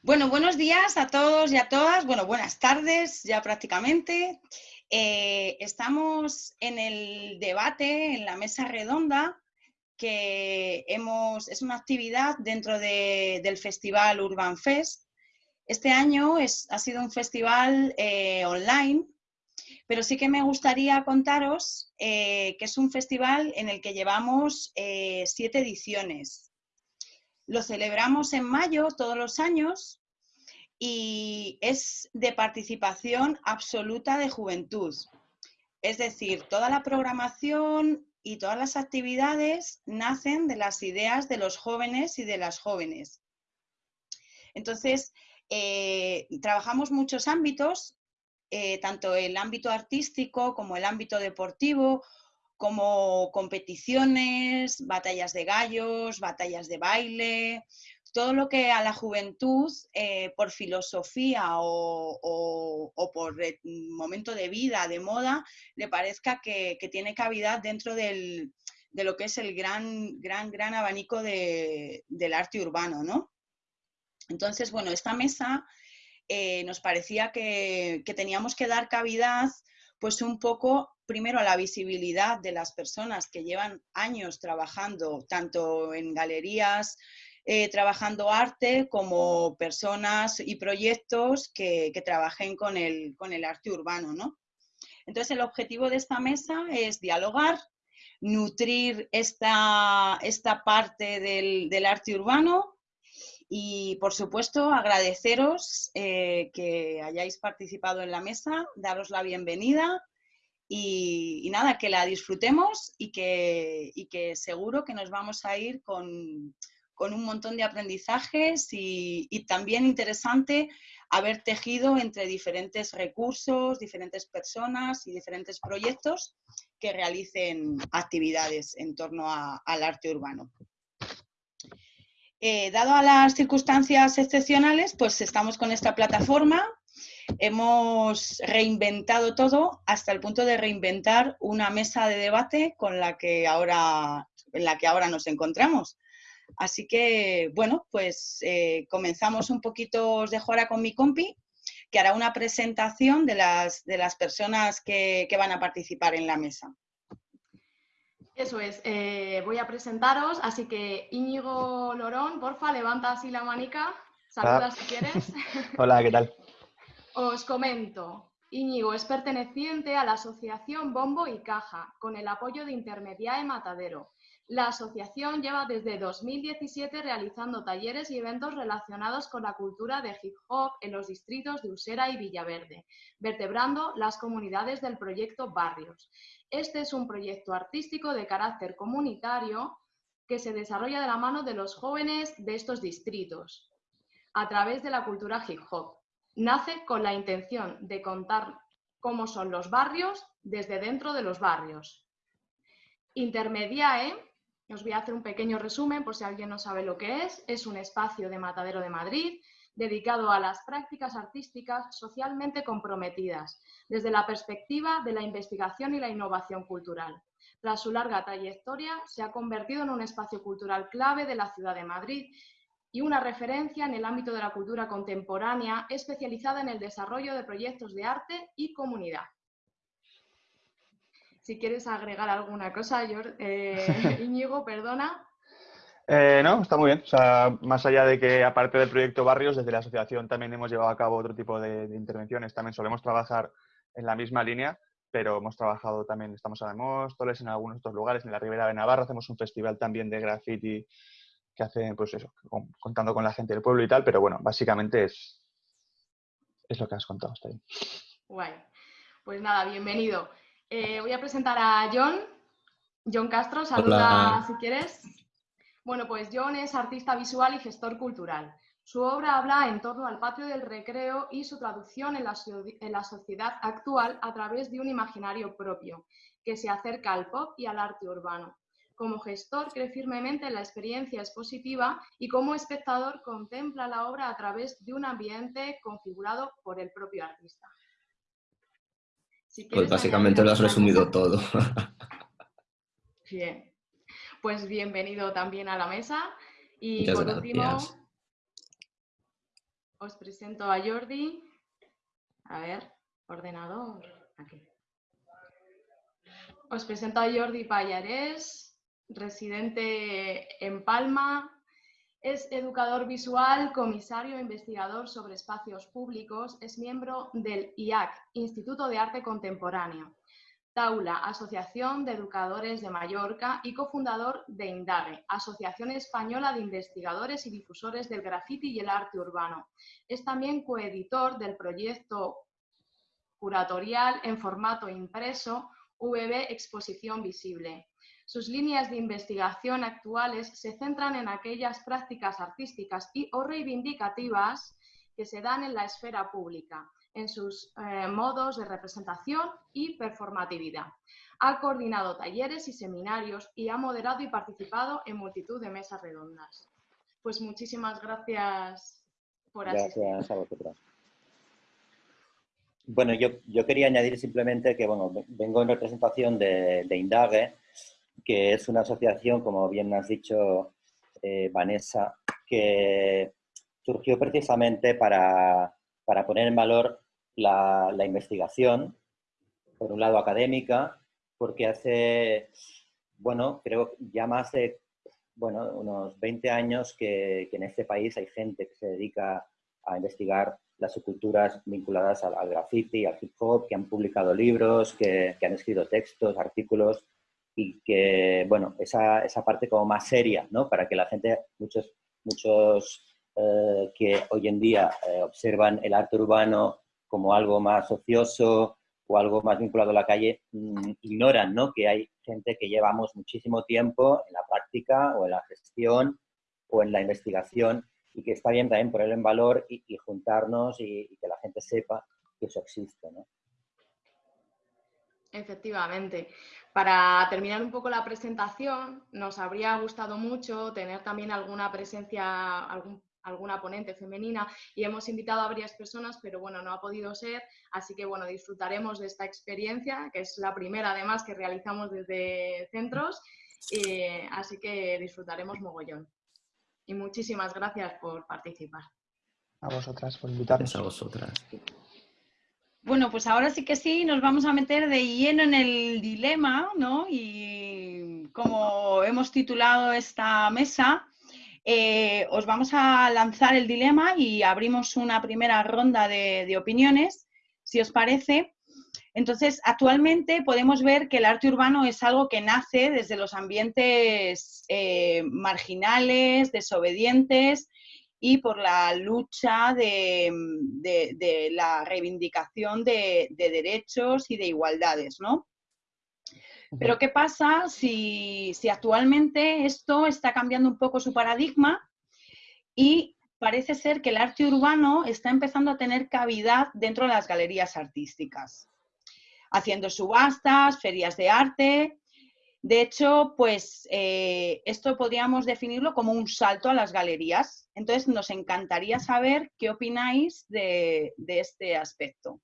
Bueno, buenos días a todos y a todas. Bueno, buenas tardes ya prácticamente. Eh, estamos en el debate, en la mesa redonda, que hemos, es una actividad dentro del festival Urban Fest. Este año es, ha sido un festival eh, online, pero sí que me gustaría contaros eh, que es un festival en el que llevamos siete ediciones. Lo celebramos en mayo todos los años y es de participación absoluta de juventud. Es decir, toda la programación y todas las actividades nacen de las ideas de los jóvenes y de las jóvenes. Entonces, eh, trabajamos muchos ámbitos, eh, tanto el ámbito artístico como el ámbito deportivo como competiciones, batallas de gallos, batallas de baile, todo lo que a la juventud, eh, por filosofía o, por momento de vida, de moda, le parezca que, tiene cavidad dentro de lo que es el gran, gran, gran abanico del arte urbano, ¿no? Entonces, bueno, esta mesa eh, nos parecía que, que teníamos que dar cavidad pues un poco primero la visibilidad de las personas que llevan años trabajando tanto en galerías, eh, trabajando arte, como personas y proyectos que, trabajen con el, con el, arte urbano. ¿no? Entonces el objetivo de esta mesa es dialogar, nutrir esta, esta parte del, arte urbano y, por supuesto, agradeceros eh, que hayáis participado en la mesa, daros la bienvenida y, nada, que la disfrutemos y que, que, seguro que nos vamos a ir con, un montón de aprendizajes y, también interesante haber tejido entre diferentes recursos, diferentes personas y diferentes proyectos que realicen actividades en torno al arte urbano. Eh, dado a las circunstancias excepcionales, pues estamos con esta plataforma hemos reinventado todo hasta el punto de reinventar una mesa de debate con la que ahora, en la que ahora nos encontramos. Así que, bueno, pues eh, comenzamos un poquito, os dejo ahora con mi compi, que hará una presentación de las, de las personas que, van a participar en la mesa. Eso es, eh, voy a presentaros, así que Íñigo Lorón, porfa, levanta así la manica, saluda si quieres. Hola, ¿qué tal? Os comento. Íñigo es perteneciente a la asociación Bombo y Caja, con el apoyo de Intermediae Matadero. La asociación lleva desde 2017 realizando talleres y eventos relacionados con la cultura de hip hop en los distritos de Usera y Villaverde, vertebrando las comunidades del proyecto Barrios. Este es un proyecto artístico de carácter comunitario que se desarrolla de la mano de los jóvenes de estos distritos a través de la cultura hip hop nace con la intención de contar cómo son los barrios desde dentro de los barrios. Intermediae, os voy a hacer un pequeño resumen por si alguien no sabe lo que es, es un espacio de Matadero de Madrid dedicado a las prácticas artísticas socialmente comprometidas, desde la perspectiva de la investigación y la innovación cultural. Tras su larga trayectoria, se ha convertido en un espacio cultural clave de la ciudad de Madrid y una referencia en el ámbito de la cultura contemporánea especializada en el desarrollo de proyectos de arte y comunidad. Si quieres agregar alguna cosa, eh, Íñigo, perdona. Eh, no, está muy bien. más allá de que, aparte del proyecto Barrios, desde la asociación también hemos llevado a cabo otro tipo de, intervenciones. También solemos trabajar en la misma línea, pero hemos trabajado también, estamos en Móstoles, en algunos otros lugares, en la Ribera de Navarra, hacemos un festival también de graffiti que hacen, pues eso, contando con la gente del pueblo y tal, pero bueno, básicamente es, es lo que has contado hasta ahí. Guay. Pues nada, bienvenido. Eh, voy a presentar a John. John Castro, saluda si quieres. Bueno, pues John es artista visual y gestor cultural. Su obra habla en torno al patio del recreo y su traducción en la, en la sociedad actual a través de un imaginario propio, que se acerca al pop y al arte urbano. Como gestor cree firmemente en la experiencia expositiva y como espectador contempla la obra a través de un ambiente configurado por el propio artista. Pues básicamente lo has resumido todo. Bien, pues bienvenido también a la mesa. Y por último, os presento a Jordi. A ver, ordenador. Aquí. Os presento a Jordi Payarés, residente en Palma. Es educador visual, comisario e investigador sobre espacios públicos. Es miembro del IAC, Instituto de Arte Contemporáneo. Taula, Asociación de Educadores de Mallorca y cofundador de INDAGE, Asociación Española de Investigadores y Difusores del Graffiti y el Arte Urbano. Es también coeditor del proyecto curatorial en formato impreso VB Exposición Visible. Sus líneas de investigación actuales se centran en aquellas prácticas artísticas y o reivindicativas que se dan en la esfera pública, en sus eh, modos de representación y performatividad. Ha coordinado talleres y seminarios y ha moderado y participado en multitud de mesas redondas. Pues muchísimas gracias por asistir. Gracias a vosotros. Bueno, yo, yo, quería añadir simplemente que bueno, vengo en representación de, de Indague, que es una asociación, como bien has dicho, eh, Vanessa, que surgió precisamente para, para poner en valor la, investigación, por un lado académica, porque hace, bueno, creo ya más de, bueno, unos 20 años que, en este país hay gente que se dedica a investigar las subculturas vinculadas al, al graffiti, al hip hop, que han publicado libros, que, han escrito textos, artículos, y que, bueno, esa, esa, parte como más seria, ¿no? Para que la gente, muchos, muchos eh, que hoy en día eh, observan el arte urbano como algo más ocioso o algo más vinculado a la calle, mm, ignoran ¿no? que hay gente que llevamos muchísimo tiempo en la práctica o en la gestión o en la investigación y que está bien también ponerlo en valor y, juntarnos y, que la gente sepa que eso existe. ¿no? Efectivamente. Para terminar un poco la presentación, nos habría gustado mucho tener también alguna presencia, algún alguna ponente femenina y hemos invitado a varias personas, pero bueno, no ha podido ser, así que bueno, disfrutaremos de esta experiencia, que es la primera además que realizamos desde centros, así que disfrutaremos mogollón. Y muchísimas gracias por participar. A vosotras por invitarnos. a vosotras. Bueno, pues ahora sí que sí, nos vamos a meter de lleno en el dilema, ¿no? Y como hemos titulado esta mesa, eh, os vamos a lanzar el dilema y abrimos una primera ronda de, opiniones, si os parece. Entonces, actualmente podemos ver que el arte urbano es algo que nace desde los ambientes eh, marginales, desobedientes y por la lucha de, la reivindicación de, de, derechos y de igualdades, ¿no? Pero ¿qué pasa si, actualmente esto está cambiando un poco su paradigma y parece ser que el arte urbano está empezando a tener cavidad dentro de las galerías artísticas, haciendo subastas, ferias de arte. De hecho, pues eh, esto podríamos definirlo como un salto a las galerías. Entonces, nos encantaría saber qué opináis de este aspecto.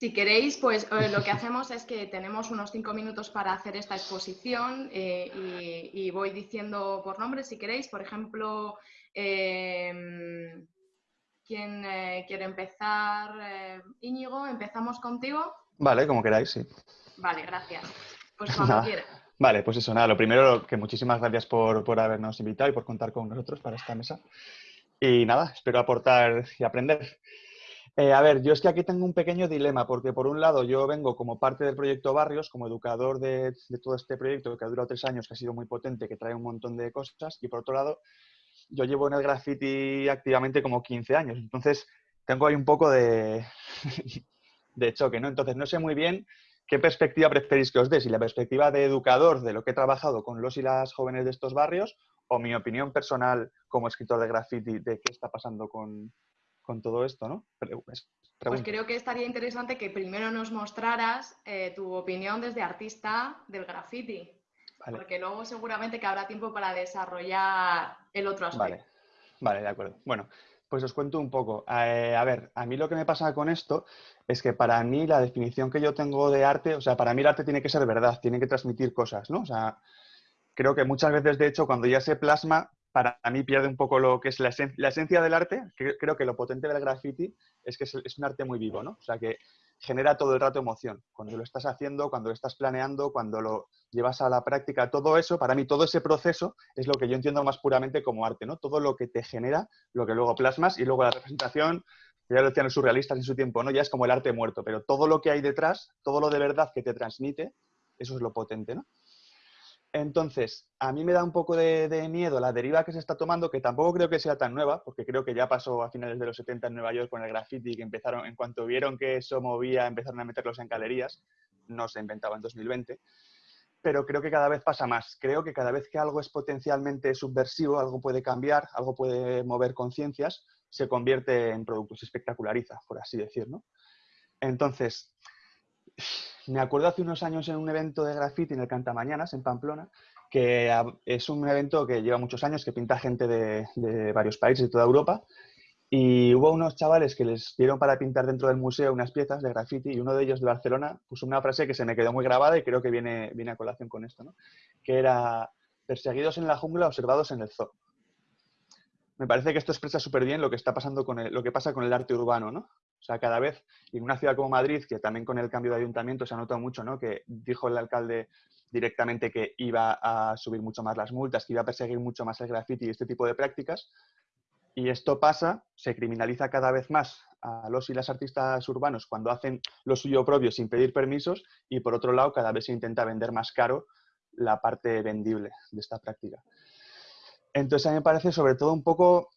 Si queréis, pues eh, lo que hacemos es que tenemos unos cinco minutos para hacer esta exposición eh, y, voy diciendo por nombre si queréis. Por ejemplo, em, ¿quién eh, quiere empezar? Íñigo, ¿empezamos contigo? Vale, como queráis, sí. Vale, gracias. Pues cuando quieras. Vale, pues eso, nada, lo primero, que muchísimas gracias por, por habernos invitado y por contar con nosotros para esta mesa. Y nada, espero aportar y aprender. Eh, a ver, yo es que aquí tengo un pequeño dilema, porque por un lado yo vengo como parte del proyecto Barrios, como educador de, todo este proyecto que ha durado tres años, que ha sido muy potente, que trae un montón de cosas, y por otro lado, yo llevo en el graffiti activamente como 15 años, entonces tengo ahí un poco de, de choque, ¿no? Entonces no sé muy bien qué perspectiva preferís que os dé, si la perspectiva de educador de lo que he trabajado con los y las jóvenes de estos barrios, o mi opinión personal como escritor de graffiti de qué está pasando con, con todo esto, ¿no? Pues, pues creo que estaría interesante que primero nos mostraras eh, tu opinión desde artista del graffiti. Porque luego seguramente que habrá tiempo para desarrollar el otro aspecto. Vale, vale de acuerdo. Bueno, pues os cuento un poco. Eh, a ver, a mí lo que me pasa con esto es que para mí la definición que yo tengo de arte, o sea, para mí el arte tiene que ser verdad, tiene que transmitir cosas, ¿no? O sea, creo que muchas veces, de hecho, cuando ya se plasma, para mí pierde un poco lo que es la, esencia del arte. Creo que lo potente del graffiti es que es, un arte muy vivo, ¿no? O sea, que genera todo el rato emoción. Cuando lo estás haciendo, cuando lo estás planeando, cuando lo llevas a la práctica, todo eso, para mí todo ese proceso es lo que yo entiendo más puramente como arte, ¿no? Todo lo que te genera, lo que luego plasmas y luego la representación, ya lo decían los surrealistas en su tiempo, ¿no? Ya es como el arte muerto, pero todo lo que hay detrás, todo lo de verdad que te transmite, eso es lo potente, ¿no? Entonces, a mí me da un poco de, miedo la deriva que se está tomando, que tampoco creo que sea tan nueva, porque creo que ya pasó a finales de los 70 en Nueva York con el graffiti, que empezaron, en cuanto vieron que eso movía, empezaron a meterlos en galerías, no se inventaba en 2020, pero creo que cada vez pasa más. Creo que cada vez que algo es potencialmente subversivo, algo puede cambiar, algo puede mover conciencias, se convierte en producto, se espectaculariza, por así decirlo. Entonces, me acuerdo hace unos años en un evento de graffiti en el Cantamañanas, en Pamplona, que es un evento que lleva muchos años, que pinta gente de, varios países de toda Europa. Y hubo unos chavales que les dieron para pintar dentro del museo unas piezas de graffiti y uno de ellos de Barcelona puso una frase que se me quedó muy grabada y creo que viene, viene a colación con esto, ¿no? que era perseguidos en la jungla, observados en el zoo. Me parece que esto expresa súper bien lo que está pasando con lo que pasa con el arte urbano, ¿no? O sea, cada vez, y en una ciudad como Madrid, que también con el cambio de ayuntamiento se ha notado mucho, ¿no? Que dijo el alcalde directamente que iba a subir mucho más las multas, que iba a perseguir mucho más el graffiti y este tipo de prácticas. Y esto pasa, se criminaliza cada vez más a los y las artistas urbanos cuando hacen lo suyo propio sin pedir permisos y por otro lado cada vez se intenta vender más caro la parte vendible de esta práctica. Entonces a mí me parece sobre todo un poco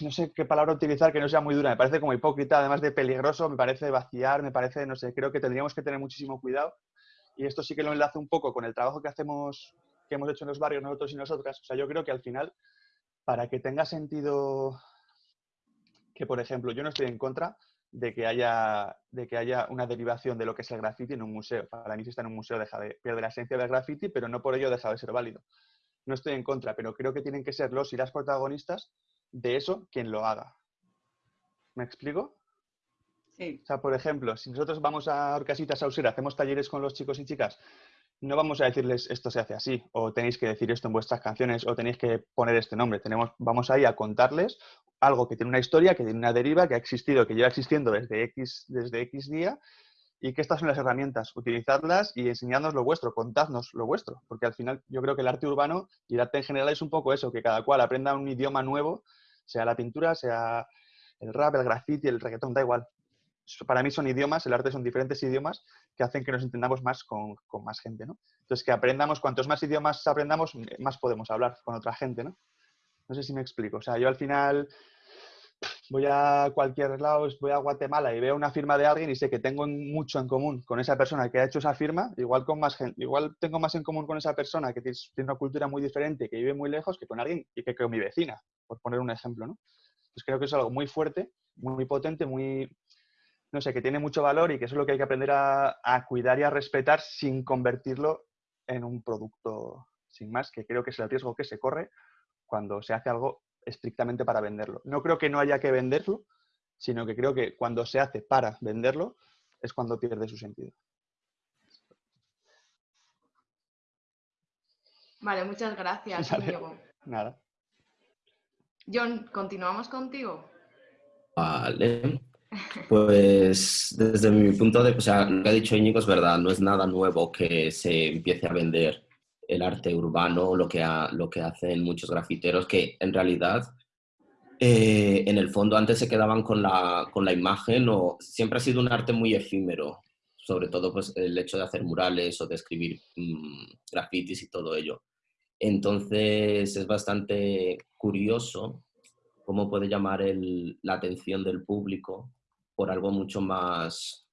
no sé qué palabra utilizar que no sea muy dura, me parece como hipócrita, además de peligroso, me parece vaciar, me parece, no sé, creo que tendríamos que tener muchísimo cuidado. Y esto sí que lo enlazo un poco con el trabajo que hacemos, que hemos hecho en los barrios nosotros y nosotras. O sea, yo creo que al final, para que tenga sentido que, por ejemplo, yo no estoy en contra de que haya, de que haya una derivación de lo que es el graffiti en un museo. Para mí si está en un museo deja de, pierde la esencia del graffiti, pero no por ello deja de ser válido. No estoy en contra, pero creo que tienen que ser los y las protagonistas de eso quien lo haga. ¿Me explico? Sí. O sea, por ejemplo, si nosotros vamos a Orcasitas Sauser, hacemos talleres con los chicos y chicas, no vamos a decirles esto se hace así, o tenéis que decir esto en vuestras canciones, o tenéis que poner este nombre. Tenemos, vamos ahí a contarles algo que tiene una historia, que tiene una deriva, que ha existido, que lleva existiendo desde X, desde X día, y que estas son las herramientas, utilizarlas y enseñarnos lo vuestro, contadnos lo vuestro, porque al final yo creo que el arte urbano y el arte en general es un poco eso, que cada cual aprenda un idioma nuevo sea la pintura, sea el rap, el graffiti, el reggaetón, da igual. Para mí son idiomas, el arte son diferentes idiomas que hacen que nos entendamos más con, más gente, ¿no? Entonces, que aprendamos, cuantos más idiomas aprendamos, más podemos hablar con otra gente, ¿no? No sé si me explico. O sea, yo al final voy a cualquier lado, voy a Guatemala y veo una firma de alguien y sé que tengo mucho en común con esa persona que ha hecho esa firma, igual, con más gente, igual tengo más en común con esa persona que tiene una cultura muy diferente, que vive muy lejos, que con alguien y que con mi vecina, por poner un ejemplo, ¿no? Pues creo que es algo muy fuerte, muy potente, muy, no sé, que tiene mucho valor y que eso es lo que hay que aprender a, a cuidar y a respetar sin convertirlo en un producto sin más, que creo que es el riesgo que se corre cuando se hace algo estrictamente para venderlo. No creo que no haya que venderlo, sino que creo que cuando se hace para venderlo es cuando pierde su sentido. Vale, muchas gracias, Diego. Nada. John, ¿continuamos contigo? Vale. Pues desde mi punto de, o sea, lo que ha dicho Íñigo es verdad, no es nada nuevo que se empiece a vender el arte urbano, lo que, lo que hacen muchos grafiteros, que en realidad eh, en el fondo antes se quedaban con la, con la imagen o siempre ha sido un arte muy efímero, sobre todo pues, el hecho de hacer murales o de escribir mm, grafitis y todo ello. Entonces es bastante curioso cómo puede llamar la atención del público por algo mucho más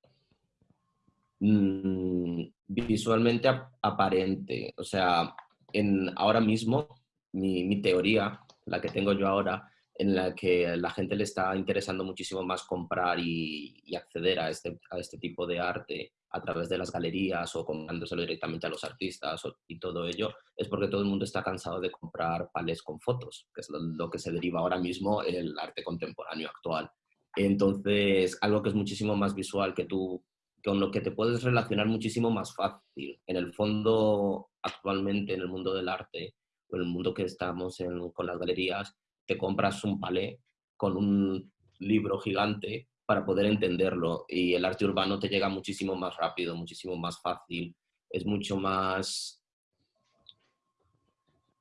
mm, visualmente aparente. O sea, en, ahora mismo, mi, teoría, la que tengo yo ahora, en la que la gente le está interesando muchísimo más comprar y, acceder este, a este tipo de arte a través de las galerías o comprándoselo directamente a los artistas y todo ello, es porque todo el mundo está cansado de comprar palés con fotos, que es lo, que se deriva ahora mismo en el arte contemporáneo actual. Entonces, algo que es muchísimo más visual, que tú con lo que te puedes relacionar muchísimo más fácil. En el fondo, actualmente en el mundo del arte, en el mundo que estamos con las galerías, te compras un palé con un libro gigante para poder entenderlo y el arte urbano te llega muchísimo más rápido, muchísimo más fácil, es mucho más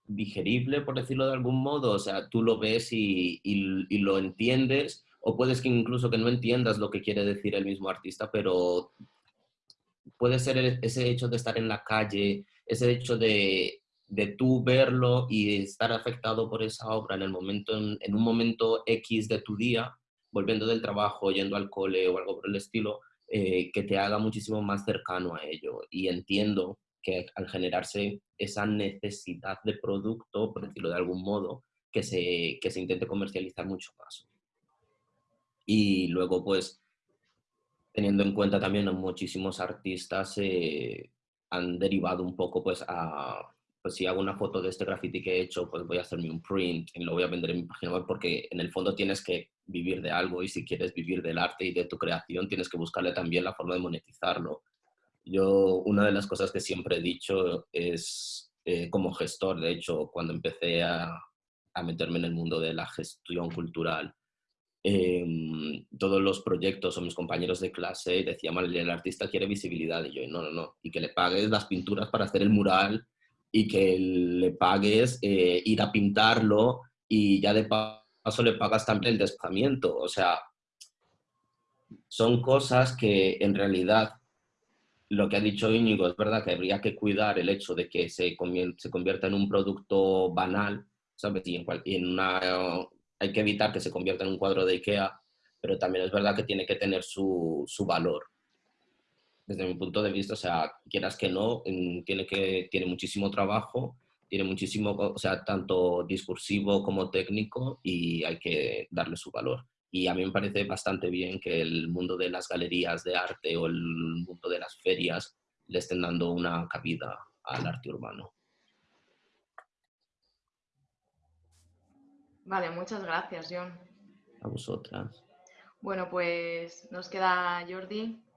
digerible, por decirlo de algún modo, o sea, tú lo ves y, lo entiendes, o puedes que incluso que no entiendas lo que quiere decir el mismo artista, pero puede ser ese hecho de estar en la calle, ese hecho de, de tú verlo y estar afectado por esa obra en, el momento, en, un momento X de tu día, volviendo del trabajo, yendo al cole o algo por el estilo, eh, que te haga muchísimo más cercano a ello. Y entiendo que al generarse esa necesidad de producto, por decirlo de algún modo, que se, que se intente comercializar mucho más. Y luego, pues, teniendo en cuenta también a muchísimos artistas eh, han derivado un poco pues a, pues si hago una foto de este graffiti que he hecho, pues voy a hacerme un print y lo voy a vender en mi página web porque en el fondo tienes que vivir de algo y si quieres vivir del arte y de tu creación tienes que buscarle también la forma de monetizarlo. Yo, una de las cosas que siempre he dicho es, eh, como gestor, de hecho, cuando empecé a, a meterme en el mundo de la gestión cultural, eh, todos los proyectos o mis compañeros de clase decían, el artista quiere visibilidad y yo, no, no, no, y que le pagues las pinturas para hacer el mural y que le pagues eh, ir a pintarlo y ya de paso le pagas también el desplazamiento. O sea, son cosas que en realidad lo que ha dicho Íñigo es verdad que habría que cuidar el hecho de que se, convierta en un producto banal, ¿sabes? Y en, en una, hay que evitar que se convierta en un cuadro de Ikea, pero también es verdad que tiene que tener su, su valor desde mi punto de vista, o sea, quieras que no, tiene, que, tiene muchísimo trabajo, tiene muchísimo, o sea, tanto discursivo como técnico y hay que darle su valor. Y a mí me parece bastante bien que el mundo de las galerías de arte o el mundo de las ferias le estén dando una cabida al arte urbano. Vale, muchas gracias, John. A vosotras. Bueno, pues nos queda Jordi.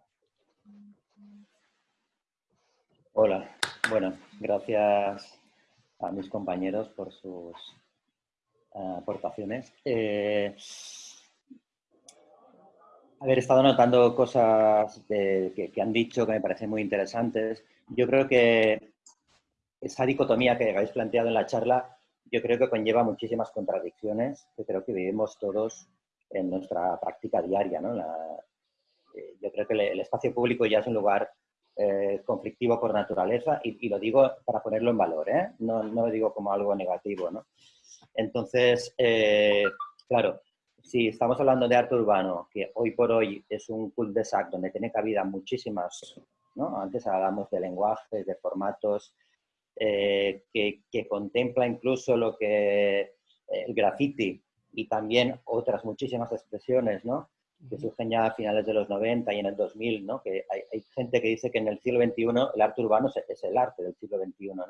Hola, bueno, gracias a mis compañeros por sus eh, aportaciones. Eh, haber estado notando cosas que, han dicho que me parecen muy interesantes. Yo creo que esa dicotomía que habéis planteado en la charla, yo creo que conlleva muchísimas contradicciones que creo que vivimos todos en nuestra práctica diaria. Eh, yo creo que el espacio público ya es un lugar eh, conflictivo por naturaleza y, lo digo para ponerlo en valor, ¿eh? no, no, lo digo como algo negativo. ¿no? Entonces, eh, claro, si estamos hablando de arte urbano, que hoy por hoy es un cul de sac donde tiene cabida muchísimas, ¿no? antes hablamos de lenguajes, de formatos, que, que, contempla incluso lo que el graffiti y también otras muchísimas expresiones, ¿no? Que surgen ya a finales de los 90 y en el 2000, ¿no? que hay, gente que dice que en el siglo XXI el arte urbano es, el arte del siglo XXI, ¿no?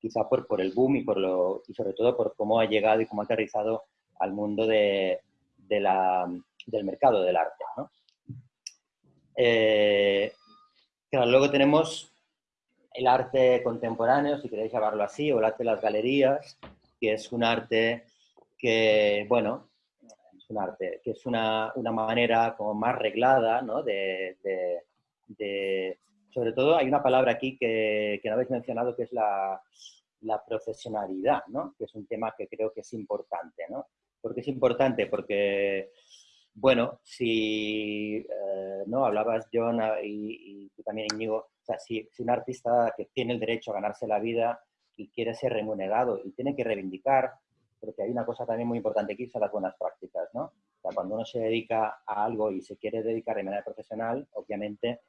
quizá por, por el boom y, por lo, y sobre todo por cómo ha llegado y cómo ha aterrizado al mundo de, de la, del mercado del arte. ¿no? Eh, claro, luego tenemos el arte contemporáneo, si queréis llamarlo así, o el arte de las galerías, que es un arte que, bueno, un arte, que es una, una manera como más reglada, ¿no? De, de, sobre todo hay una palabra aquí que, que no habéis mencionado que es la, la, profesionalidad, ¿no? Que es un tema que creo que es importante, ¿no? ¿Por qué es importante? Porque, bueno, si, eh, ¿no? Hablabas, John, y, tú también, Íñigo, o sea, si un artista que tiene el derecho a ganarse la vida y quiere ser remunerado y tiene que reivindicar porque hay una cosa también muy importante aquí, son las buenas prácticas, ¿no? O sea, cuando uno se dedica a algo y se quiere dedicar de manera profesional, obviamente,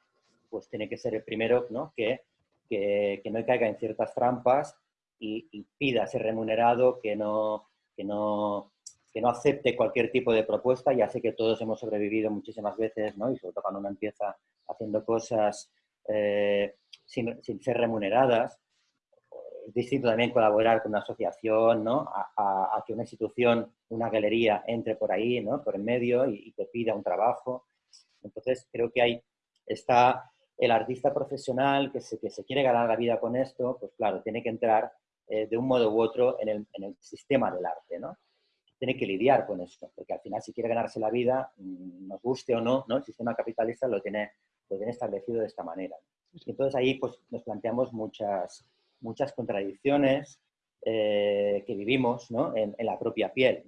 pues tiene que ser el primero, ¿no? Que, que, que no caiga en ciertas trampas y, pida ser remunerado, que no, que, no, que no acepte cualquier tipo de propuesta. Ya sé que todos hemos sobrevivido muchísimas veces, ¿no? Y sobre todo cuando uno empieza haciendo cosas eh, sin, sin ser remuneradas, es distinto también colaborar con una asociación, ¿no? A, que una institución, una galería entre por ahí, ¿no? Por en medio y, te pida un trabajo. Entonces, creo que ahí está el artista profesional que se, que se quiere ganar la vida con esto, pues claro, tiene que entrar eh, de un modo u otro en el, en el, sistema del arte, ¿no? Tiene que lidiar con eso, porque al final si quiere ganarse la vida, mm, nos guste o no, ¿no? El sistema capitalista lo tiene, lo tiene establecido de esta manera. entonces ahí pues, nos planteamos muchas, muchas contradicciones eh, que vivimos en, la propia piel.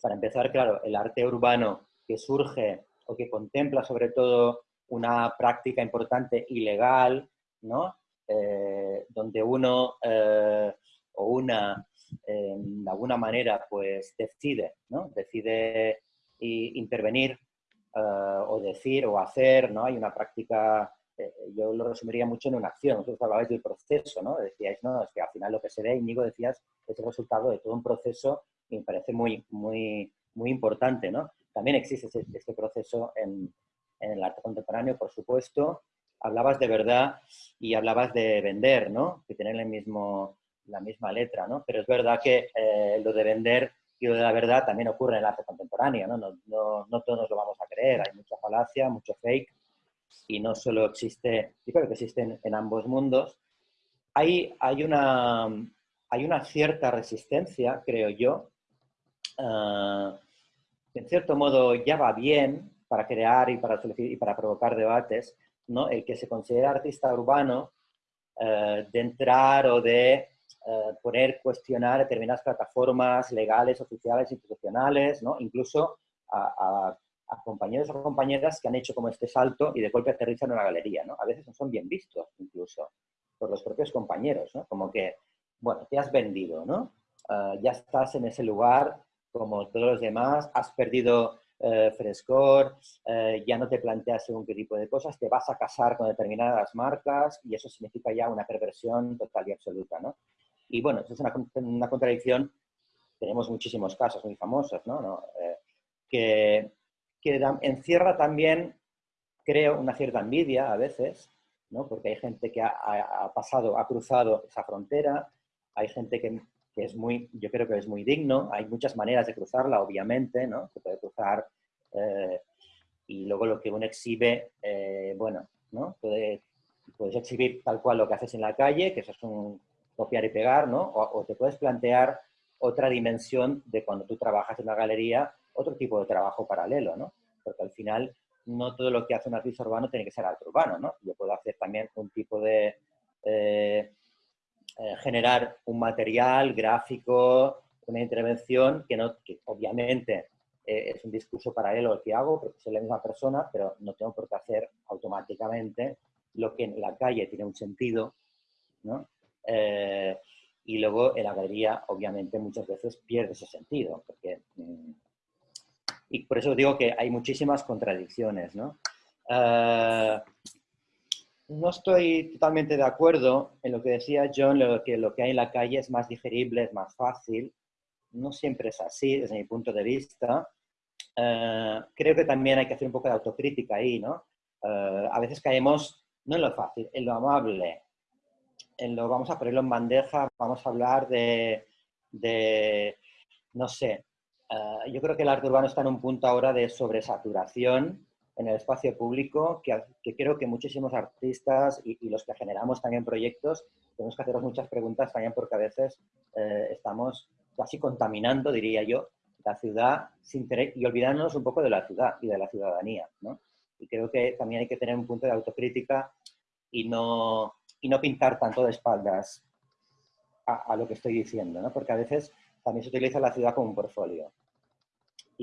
Para empezar, claro, el arte urbano que surge o que contempla sobre todo una práctica importante ilegal, ¿no? Eh, donde uno eh, o una de alguna manera pues decide, ¿no? decide intervenir o decir o hacer, ¿no? Hay una práctica, yo lo resumiría mucho en una acción, vosotros hablabais del proceso, ¿no? Decíais, no, es que al final lo que se ve, Íñigo decías, es el resultado de todo un proceso y me parece muy, muy, muy importante, ¿no? También existe este proceso en, en el arte contemporáneo, por supuesto. Hablabas de verdad y hablabas de vender, ¿no? Que tienen el mismo, la misma letra, ¿no? Pero es verdad que eh, lo de vender y lo de la verdad también ocurre en el arte contemporáneo, ¿no? No, no, no todos lo vamos a creer, hay mucha falacia, mucho fake, y no solo existe, yo creo que existen en ambos mundos. Hay, hay, una, hay una cierta resistencia, creo yo, uh, en cierto modo ya va bien para crear y para, y para provocar debates, ¿no? el que se considera artista urbano eh, de entrar o de eh, poner, cuestionar determinadas plataformas legales, oficiales, institucionales, ¿no? incluso a, compañeros o compañeras que han hecho como este salto y de golpe aterrizan en una galería. ¿no? A veces no son bien vistos incluso por los propios compañeros, ¿no? como que, bueno, te has vendido, ¿no? Eh, ya estás en ese lugar como todos los demás, has perdido eh, frescor, eh, ya no te planteas según qué tipo de cosas, te vas a casar con determinadas marcas y eso significa ya una perversión total y absoluta, ¿no? Y bueno, eso es una, una contradicción, tenemos muchísimos casos muy famosos, ¿no? Eh, que, que encierra también, creo, una cierta envidia a veces, ¿no? Porque hay gente que ha, pasado, ha cruzado esa frontera, hay gente que es muy, yo creo que es muy digno. Hay muchas maneras de cruzarla, obviamente, ¿no? Se puede cruzar eh, y luego lo que uno exhibe, eh, bueno, ¿no? Puede, puedes exhibir tal cual lo que haces en la calle, que eso es un copiar y pegar, ¿no? O, te puedes plantear otra dimensión de cuando tú trabajas en una galería, otro tipo de trabajo paralelo, ¿no? Porque al final no todo lo que hace un artista urbano tiene que ser arte urbano, ¿no? Yo puedo hacer también un tipo de... Eh, eh, generar un material gráfico, una intervención que, no, que obviamente eh, es un discurso paralelo al que hago, porque soy la misma persona, pero no tengo por qué hacer automáticamente lo que en la calle tiene un sentido, ¿no? Eh, y luego en la galería, obviamente, muchas veces pierde ese sentido, porque... Y por eso digo que hay muchísimas contradicciones, ¿no? no estoy totalmente de acuerdo en lo que decía John, lo que lo que hay en la calle es más digerible, es más fácil. No siempre es así, desde mi punto de vista. Eh, creo que también hay que hacer un poco de autocrítica ahí, ¿no? Eh, a veces caemos no en lo fácil, en lo amable, en lo vamos a ponerlo en bandeja, vamos a hablar de, de no sé, eh, yo creo que el arte urbano está en un punto ahora de sobresaturación en el espacio público que, creo que muchísimos artistas y, los que generamos también proyectos tenemos que hacernos muchas preguntas también porque a veces eh, estamos casi contaminando, diría yo, la ciudad sin y olvidándonos un poco de la ciudad y de la ciudadanía. ¿no? Y creo que también hay que tener un punto de autocrítica y no, y no pintar tanto de espaldas a, a lo que estoy diciendo, ¿no? porque a veces también se utiliza la ciudad como un portfolio.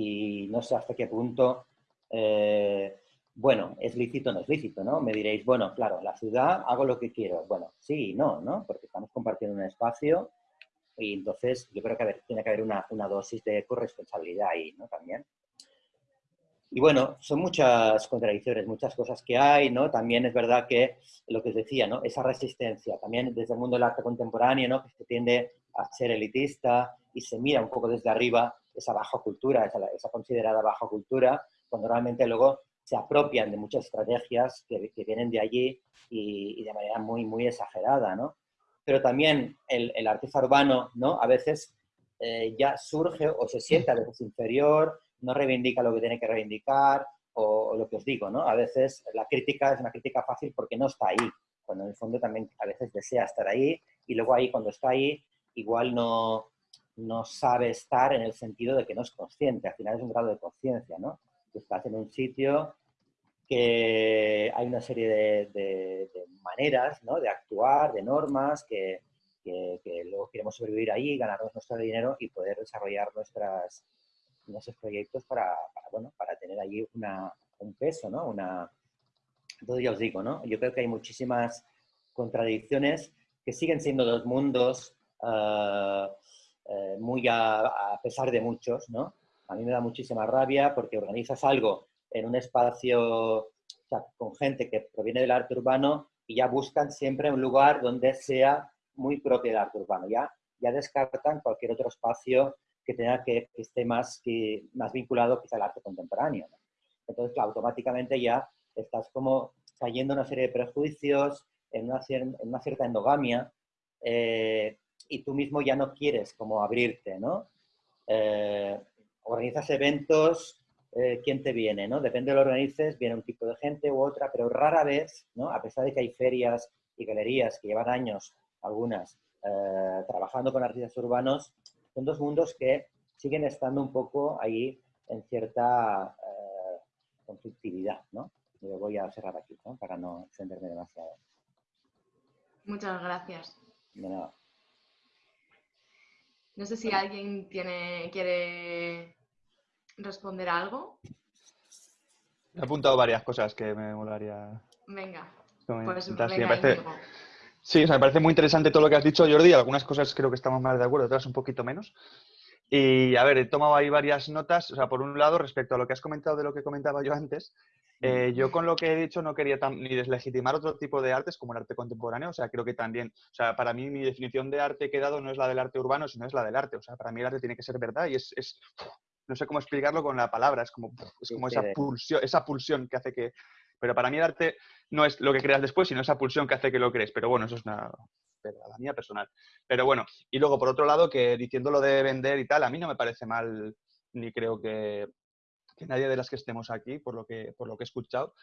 Y no sé hasta qué punto eh, bueno, es lícito o no es lícito, ¿no? Me diréis, bueno, claro, la ciudad hago lo que quiero. Bueno, sí y no, ¿no? Porque estamos compartiendo un espacio y entonces yo creo que tiene que haber una, una, dosis de corresponsabilidad ahí, ¿no? También. Y bueno, son muchas contradicciones, muchas cosas que hay, ¿no? También es verdad que lo que os decía, ¿no? Esa resistencia, también desde el mundo del arte contemporáneo, ¿no? Que se tiende a ser elitista y se mira un poco desde arriba esa baja cultura, esa, esa considerada baja cultura, cuando realmente luego se apropian de muchas estrategias que, vienen de allí y, de manera muy, muy exagerada, ¿no? Pero también el, el artista urbano, ¿no? A veces eh, ya surge o se siente a veces inferior, no reivindica lo que tiene que reivindicar, o, lo que os digo, ¿no? A veces la crítica es una crítica fácil porque no está ahí, cuando en el fondo también a veces desea estar ahí, y luego ahí cuando está ahí igual no, no sabe estar en el sentido de que no es consciente, al final es un grado de conciencia, ¿no? estás en un sitio que hay una serie de, maneras ¿no? de actuar, de normas, que, luego queremos sobrevivir ahí, ganarnos nuestro dinero y poder desarrollar nuestras, nuestros proyectos para, bueno, para tener allí una, un peso, ¿no? Una... Entonces ya os digo, ¿no? Yo creo que hay muchísimas contradicciones que siguen siendo dos mundos eh, eh, muy a, pesar de muchos, ¿no? A mí me da muchísima rabia porque organizas algo en un espacio con gente que proviene del arte urbano y ya buscan siempre un lugar donde sea muy propio del arte urbano. Ya, ya descartan cualquier otro espacio que tenga que, esté más, que, más vinculado quizá al arte contemporáneo. Entonces, automáticamente ya estás como cayendo en una serie de prejuicios, en una, en una cierta endogamia, eh, y tú mismo ya no quieres como abrirte, ¿no? Eh, organizas eventos, eh, ¿quién te viene, no? Depende de lo que organices, viene un tipo de gente u otra, pero rara vez, ¿no? A pesar de que hay ferias y galerías que llevan años, algunas, trabajando con artistas urbanos, son dos mundos que siguen estando un poco ahí en cierta conflictividad, ¿no? Yo voy a cerrar aquí, ¿no? Para no extenderme demasiado. Muchas gracias. De nada. No sé si alguien tiene, quiere responder algo. He apuntado varias cosas que me molaría. Venga. Pues venga, sí, me parece, sí, me parece muy interesante todo lo que has dicho, Jordi. Algunas cosas creo que estamos más de acuerdo, otras un poquito menos. Y a ver, he tomado ahí varias notas. O sea, por un lado, respecto a lo que has comentado de lo que comentaba yo antes, eh, yo con lo que he dicho no quería ni deslegitimar otro tipo de artes como el arte contemporáneo. O sea, creo que también, o sea, para mí mi definición de arte que he dado no es la del arte urbano, sino es la del arte. O sea, para mí el arte tiene que ser verdad y es, es no sé cómo explicarlo con la palabra, es como, es como esa, pulsión, esa pulsión que hace que... Pero para mí el arte no es lo que creas después, sino esa pulsión que hace que lo crees. Pero bueno, eso es una, la mía personal. Pero bueno, y luego por otro lado, que diciendo lo de vender y tal, a mí no me parece mal, ni creo que, nadie de las que estemos aquí, por lo que, por lo que he escuchado,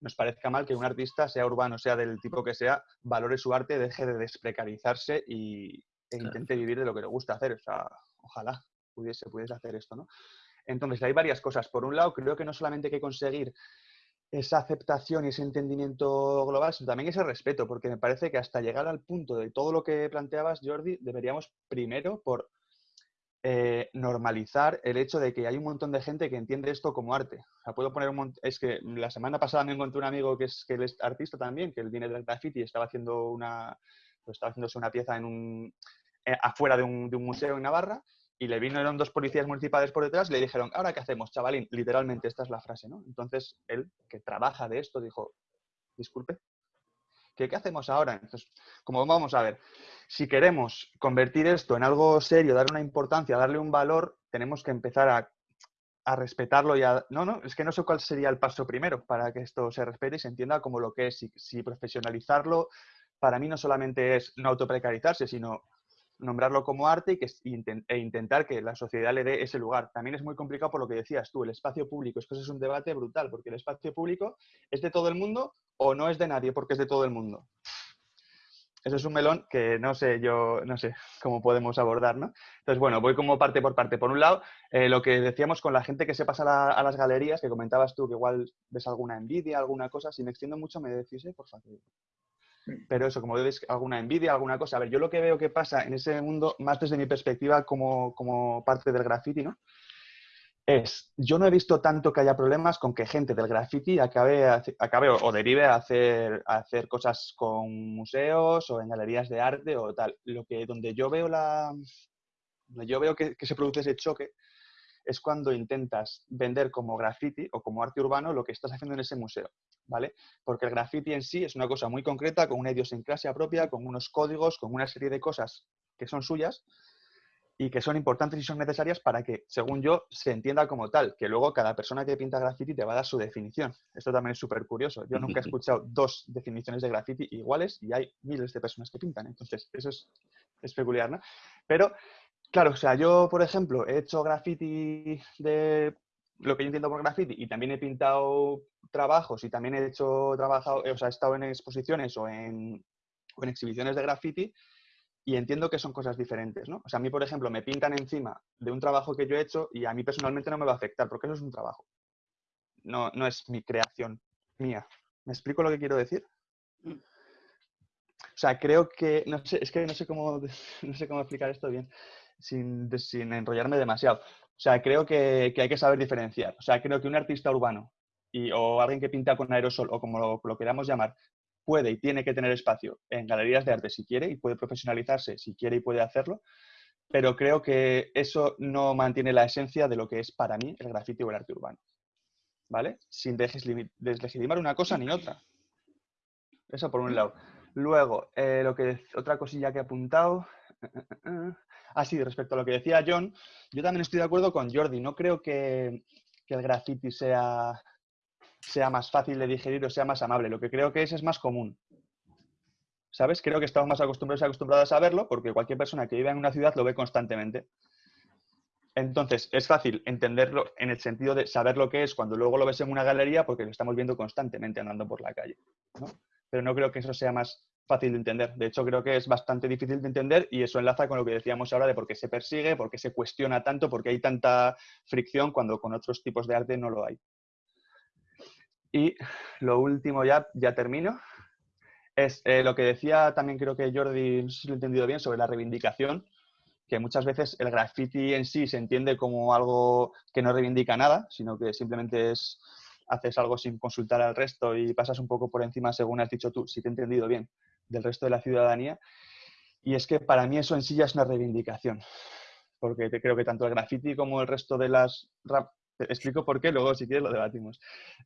nos parezca mal que un artista, sea urbano, sea del tipo que sea, valore su arte, deje de desprecarizarse y, e intente vivir de lo que le gusta hacer. O sea, ojalá pudiese, pudiese hacer esto, ¿no? Entonces, hay varias cosas. Por un lado, creo que no solamente hay que conseguir esa aceptación y ese entendimiento global, sino también ese respeto, porque me parece que hasta llegar al punto de todo lo que planteabas, Jordi, deberíamos primero por eh, normalizar el hecho de que hay un montón de gente que entiende esto como arte. O sea, puedo poner un Es que la semana pasada me encontré un amigo que es, que es artista también, que él viene del graffiti y estaba haciendo una... Pues estaba haciéndose una pieza en un, eh, afuera de un, de un museo en Navarra y le vinieron dos policías municipales por detrás y le dijeron, ¿ahora qué hacemos, chavalín? Literalmente, esta es la frase, ¿no? Entonces, él, que trabaja de esto, dijo, disculpe, ¿qué, qué hacemos ahora? Entonces, como vamos a ver, si queremos convertir esto en algo serio, darle una importancia, darle un valor, tenemos que empezar a, a respetarlo y a... No, no, es que no sé cuál sería el paso primero para que esto se respete y se entienda como lo que es. Si, si profesionalizarlo, para mí no solamente es no autoprecarizarse, sino nombrarlo como arte y que, e intentar que la sociedad le dé ese lugar. También es muy complicado por lo que decías tú, el espacio público. Es que eso es un debate brutal, porque el espacio público es de todo el mundo o no es de nadie porque es de todo el mundo. Eso es un melón que no sé yo, no sé cómo podemos abordar, ¿no? Entonces, bueno, voy como parte por parte. Por un lado, eh, lo que decíamos con la gente que se pasa a, las galerías, que comentabas tú que igual ves alguna envidia, alguna cosa, si me extiendo mucho me decís, eh, por favor. Pero eso, como ves, alguna envidia, alguna cosa. A ver, yo lo que veo que pasa en ese mundo, más desde mi perspectiva como, como parte del graffiti, ¿no? Es, yo no he visto tanto que haya problemas con que gente del graffiti acabe, acabe o, derive a hacer, a hacer cosas con museos o en galerías de arte o tal. Lo que, donde yo veo la, yo veo que, que se produce ese choque es cuando intentas vender como graffiti o como arte urbano lo que estás haciendo en ese museo, ¿vale? Porque el graffiti en sí es una cosa muy concreta, con una idiosincrasia propia, con unos códigos, con una serie de cosas que son suyas y que son importantes y son necesarias para que, según yo, se entienda como tal, que luego cada persona que pinta graffiti te va a dar su definición. Esto también es súper curioso. Yo nunca he escuchado dos definiciones de graffiti iguales y hay miles de personas que pintan. Entonces, eso es, es peculiar, ¿no? Pero Claro, o sea, yo, por ejemplo, he hecho graffiti de lo que yo entiendo por graffiti y también he pintado trabajos y también he hecho, trabajado, o sea, he estado en exposiciones o en, exhibiciones de graffiti y entiendo que son cosas diferentes, ¿no? O sea, a mí, por ejemplo, me pintan encima de un trabajo que yo he hecho y a mí personalmente no me va a afectar, porque eso es un trabajo. No, no es mi creación mía. ¿Me explico lo que quiero decir? Mm. O sea, creo que, no sé, es que no sé cómo, no sé cómo explicar esto bien sin, sin enrollarme demasiado. O sea, creo que, que, hay que saber diferenciar. O sea, creo que un artista urbano y, o alguien que pinta con aerosol o como lo, lo queramos llamar, puede y tiene que tener espacio en galerías de arte si quiere y puede profesionalizarse si quiere y puede hacerlo, pero creo que eso no mantiene la esencia de lo que es para mí el grafiti o el arte urbano. ¿Vale? Sin deslegitimar una cosa ni otra. Eso por un lado. Luego, eh, lo que, otra cosilla que he apuntado. Ah, sí, respecto a lo que decía John, yo también estoy de acuerdo con Jordi. No creo que, el graffiti sea sea más fácil de digerir o sea más amable. Lo que creo que es es más común. ¿Sabes? Creo que estamos más acostumbrados y acostumbrados a verlo porque cualquier persona que vive en una ciudad lo ve constantemente. Entonces, es fácil entenderlo en el sentido de saber lo que es cuando luego lo ves en una galería porque lo estamos viendo constantemente andando por la calle. Pero no creo que eso sea más fácil de entender. De hecho, creo que es bastante difícil de entender y eso enlaza con lo que decíamos ahora de por qué se persigue, por qué se cuestiona tanto, por qué hay tanta fricción cuando con otros tipos de arte no lo hay. Y lo último, ya, ya termino, es eh, lo que decía también creo que Jordi, no sé si lo he entendido bien, sobre la reivindicación, que muchas veces el graffiti en sí se entiende como algo que no reivindica nada, sino que simplemente es haces algo sin consultar al resto y pasas un poco por encima, según has dicho tú, si te he entendido bien, del resto de la ciudadanía. Y es que para mí eso en sí ya es una reivindicación, porque creo que tanto el graffiti como el resto de las explico por qué, luego si quieres lo debatimos.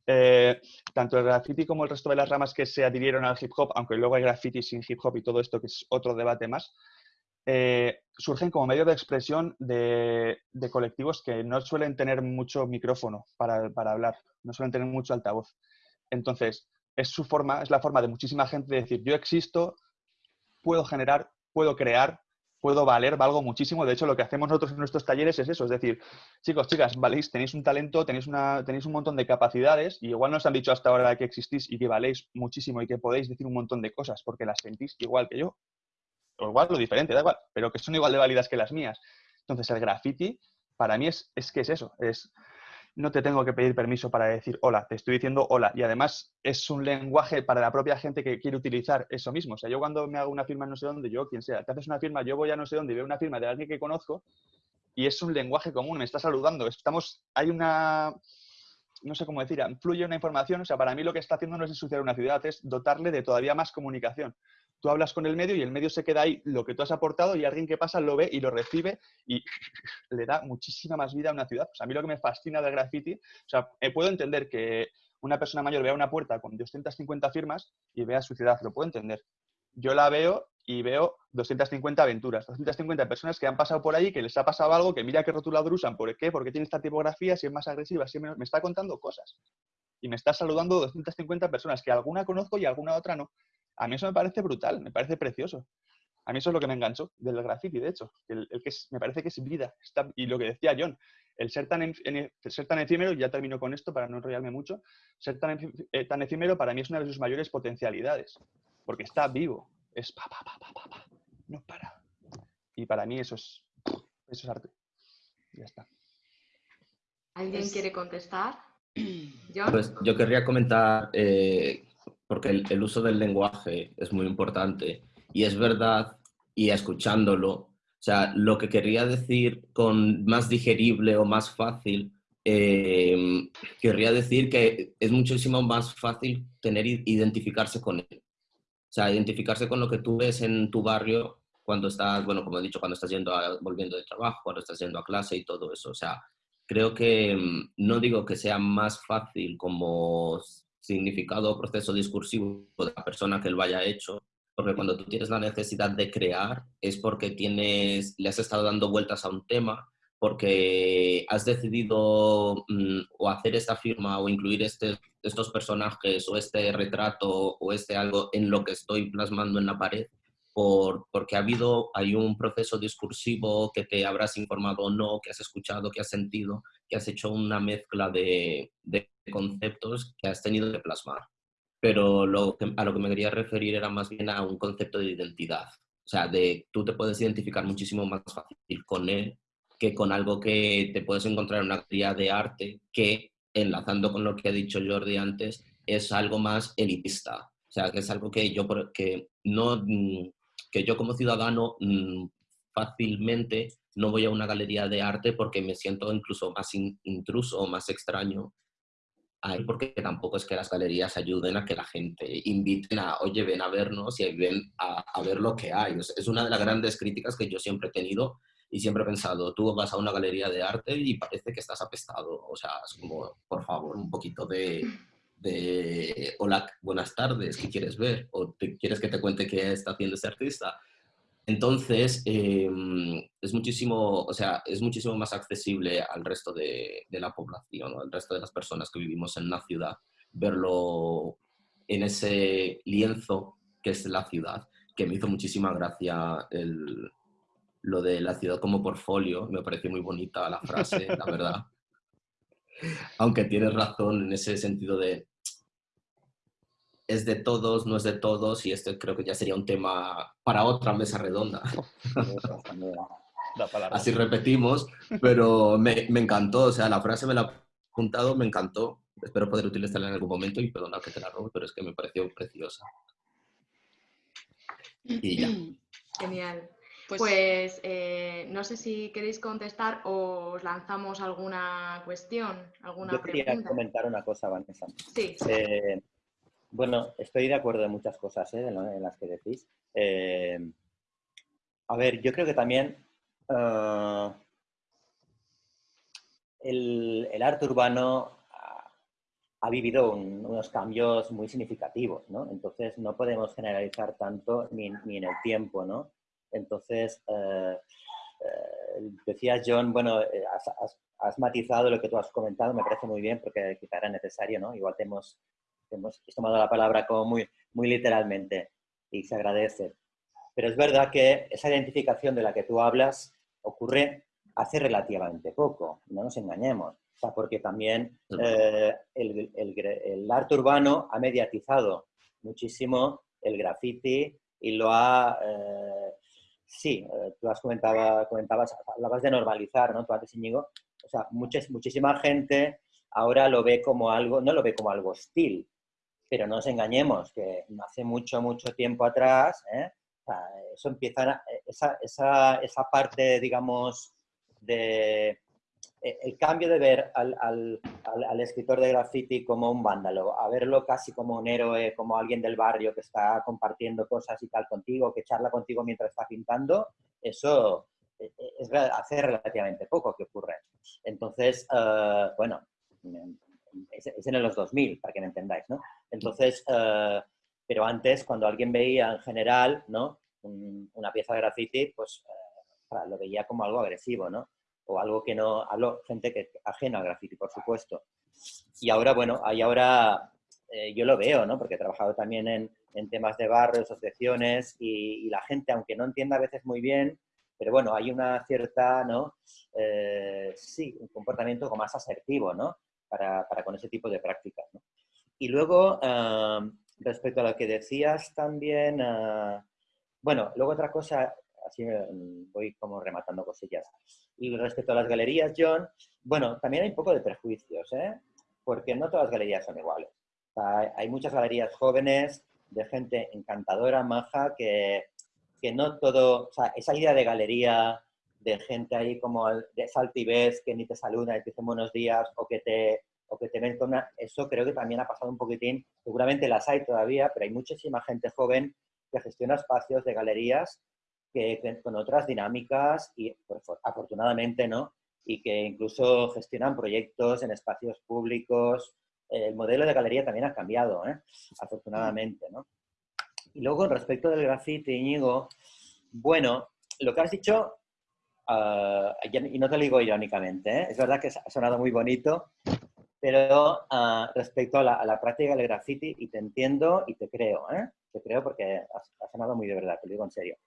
Eh, tanto el graffiti como el resto de las ramas que se adhirieron al hip hop, aunque luego hay graffiti sin hip hop y todo esto, que es otro debate más, eh, surgen como medio de expresión de, colectivos que no suelen tener mucho micrófono para, para, hablar, no suelen tener mucho altavoz. Entonces, es su forma, es la forma de muchísima gente de decir, yo existo, puedo generar, puedo crear, puedo valer, valgo muchísimo. De hecho, lo que hacemos nosotros en nuestros talleres es eso, es decir, chicos, chicas, valéis, tenéis un talento, tenéis, una, tenéis un montón de capacidades y igual nos han dicho hasta ahora que existís y que valéis muchísimo y que podéis decir un montón de cosas porque las sentís igual que yo. O igual lo diferente, da igual, pero que son igual de válidas que las mías. Entonces, el graffiti, para mí es, es que es eso, es no te tengo que pedir permiso para decir hola, te estoy diciendo hola. Y además es un lenguaje para la propia gente que quiere utilizar eso mismo. O sea, yo cuando me hago una firma no sé dónde, yo, quien sea, te haces una firma, yo voy a no sé dónde y veo una firma de alguien que conozco y es un lenguaje común, me está saludando. Estamos, hay una, no sé cómo decir, fluye una información. O sea, para mí lo que está haciendo no es ensuciar una ciudad, es dotarle de todavía más comunicación tú hablas con el medio y el medio se queda ahí lo que tú has aportado y alguien que pasa lo ve y lo recibe y le da muchísima más vida a una ciudad. a mí lo que me fascina del graffiti, o sea, eh, puedo entender que una persona mayor vea una puerta con 250 firmas y vea su ciudad, lo puedo entender. Yo la veo y veo 250 aventuras, 250 personas que han pasado por ahí, que les ha pasado algo, que mira qué rotulador usan, ¿por qué? Porque tiene esta tipografía, si es más agresiva, si Me está contando cosas. Y me está saludando 250 personas, que alguna conozco y alguna otra no. A mí eso me parece brutal, me parece precioso. A mí eso es lo que me enganchó del graffiti, de hecho. El, que me parece que es vida. y lo que decía John, el ser tan, ser tan efímero, ya termino con esto para no enrollarme mucho, ser tan, eh, tan efímero para mí es una de sus mayores potencialidades. Porque está vivo. Es pa, pa, pa, pa, pa, no para. Y para mí eso es, eso es arte. Ya está. ¿Alguien quiere contestar? ¿John? Pues yo querría comentar eh, porque el, uso del lenguaje es muy importante y es verdad, y escuchándolo, o sea, lo que quería decir con más digerible o más fácil, eh, querría decir que es muchísimo más fácil tener identificarse con él. O sea, identificarse con lo que tú ves en tu barrio cuando estás, bueno, como he dicho, cuando estás yendo volviendo de trabajo, cuando estás yendo a clase y todo eso. O sea, creo que mm, no digo que sea más fácil como significado o proceso discursivo de la persona que lo haya hecho, porque cuando tú tienes la necesidad de crear es porque tienes, le has estado dando vueltas a un tema, porque has decidido mm, o hacer esta firma o incluir este, estos personajes o este retrato o este algo en lo que estoy plasmando en la pared, por, porque ha habido, hay un proceso discursivo que te habrás informado o no, que has escuchado, que has sentido, que has hecho una mezcla de, de conceptos que has tenido que plasmar. Pero lo a lo que me quería referir era más bien a un concepto de identidad. O sea, de, tú te puedes identificar muchísimo más fácil con él que con algo que te puedes encontrar en una galería de arte que, enlazando con lo que ha dicho Jordi antes, es algo más elitista. O sea, que es algo que yo, que no, mm, que yo como ciudadano mm, fácilmente no voy a una galería de arte porque me siento incluso más intruso o más extraño ahí porque tampoco es que las galerías ayuden a que la gente inviten a, oye, ven a vernos y ven a, a ver lo que hay. Es una de las grandes críticas que yo siempre he tenido y siempre he pensado, tú vas a una galería de arte y parece que estás apestado. O sea, es como, por favor, un poquito de, de hola, buenas tardes, ¿qué quieres ver? ¿O te, quieres que te cuente qué está haciendo ese artista? Entonces, em, es, muchísimo, o sea, es muchísimo más accesible al resto de, de la población, al resto de las personas que vivimos en la ciudad, verlo en ese lienzo que es la ciudad, que me hizo muchísima gracia el, lo de la ciudad como portfolio, me pareció muy bonita la frase, la verdad. Aunque tienes razón en ese sentido de es de todos, no es de todos, y esto creo que ya sería un tema para otra mesa redonda. Así repetimos, pero me, me, encantó, o sea, la frase me la he apuntado, me encantó. Espero poder utilizarla en algún momento y perdona que te la robo, pero es que me pareció preciosa. Y ya. Genial. Pues, pues eh, no sé si queréis contestar o os lanzamos alguna cuestión, alguna Yo quería comentar una cosa, Vanessa. Sí. Eh, bueno, estoy de acuerdo en muchas cosas ¿eh? en, las que decís. a ver, yo creo que también el, arte urbano ha, vivido unos cambios muy significativos, ¿no? Entonces no podemos generalizar tanto ni, ni en el tiempo, ¿no? Entonces, eh, eh, decía John, bueno, eh, has, matizado lo que tú has comentado, me parece muy bien porque quizá era necesario, ¿no? Igual te hemos, hemos tomado la palabra como muy, muy literalmente y se agradece. Pero es verdad que esa identificación de la que tú hablas ocurre hace relativamente poco, no nos engañemos. O sea, porque también el, el, arte urbano ha mediatizado muchísimo el graffiti y lo ha sí, eh, tú has comentado, comentabas, hablabas de normalizar, ¿no? Tú antes, Íñigo, o sea, muchísima gente ahora lo ve como algo, no lo ve como algo hostil, pero no nos engañemos, que hace mucho, mucho tiempo atrás, ¿eh? eso empieza, esa, esa, esa parte, digamos, de, eh, el cambio de ver al, escritor de graffiti como un vándalo, a verlo casi como un héroe, como alguien del barrio que está compartiendo cosas y tal contigo, que charla contigo mientras está pintando, eso eh, eh, es hace relativamente poco que ocurre. Entonces, bueno, es, en los 2000, para que me entendáis, ¿no? Entonces, pero antes, cuando alguien veía en general, ¿no? una pieza de graffiti, pues lo veía como algo agresivo, ¿no? O algo que no, hablo gente que ajena al graffiti, por supuesto. Y ahora, bueno, ahí ahora eh, yo lo veo, ¿no? Porque he trabajado también en, en temas de barrio, asociaciones, y, la gente, aunque no entienda a veces muy bien, pero bueno, hay una cierta, ¿no? Eh, sí, un comportamiento como más asertivo, ¿no? Para, para con ese tipo de prácticas. Y luego, respecto a lo que decías también, ah, bueno, luego otra cosa, así mm, voy como rematando cosillas. Y respecto a las galerías, John, bueno, también hay un poco de prejuicios, ¿eh? Porque no todas las galerías son iguales. hay muchas galerías jóvenes, de gente encantadora, maja, que, que no todo, o sea, esa idea de galería, de gente ahí como de saltivez, que ni te saluda y te dice buenos días, o que te, o que te ven con una... Eso creo que también ha pasado un poquitín. Seguramente las hay todavía, pero hay muchísima gente joven que gestiona espacios de galerías que con otras dinámicas y pues, afortunadamente, ¿no? Y que incluso gestionan proyectos en espacios públicos. El modelo de galería también ha cambiado, ¿eh? afortunadamente, ¿no? Y luego, respecto del grafiti, Íñigo, bueno, lo que has dicho, ah, y no te lo digo irónicamente, ¿eh? es verdad que ha sonado muy bonito, pero ah, respecto a la, práctica del graffiti, y te entiendo y te creo, ¿eh? te creo porque ha sonado muy de verdad, te lo digo en serio.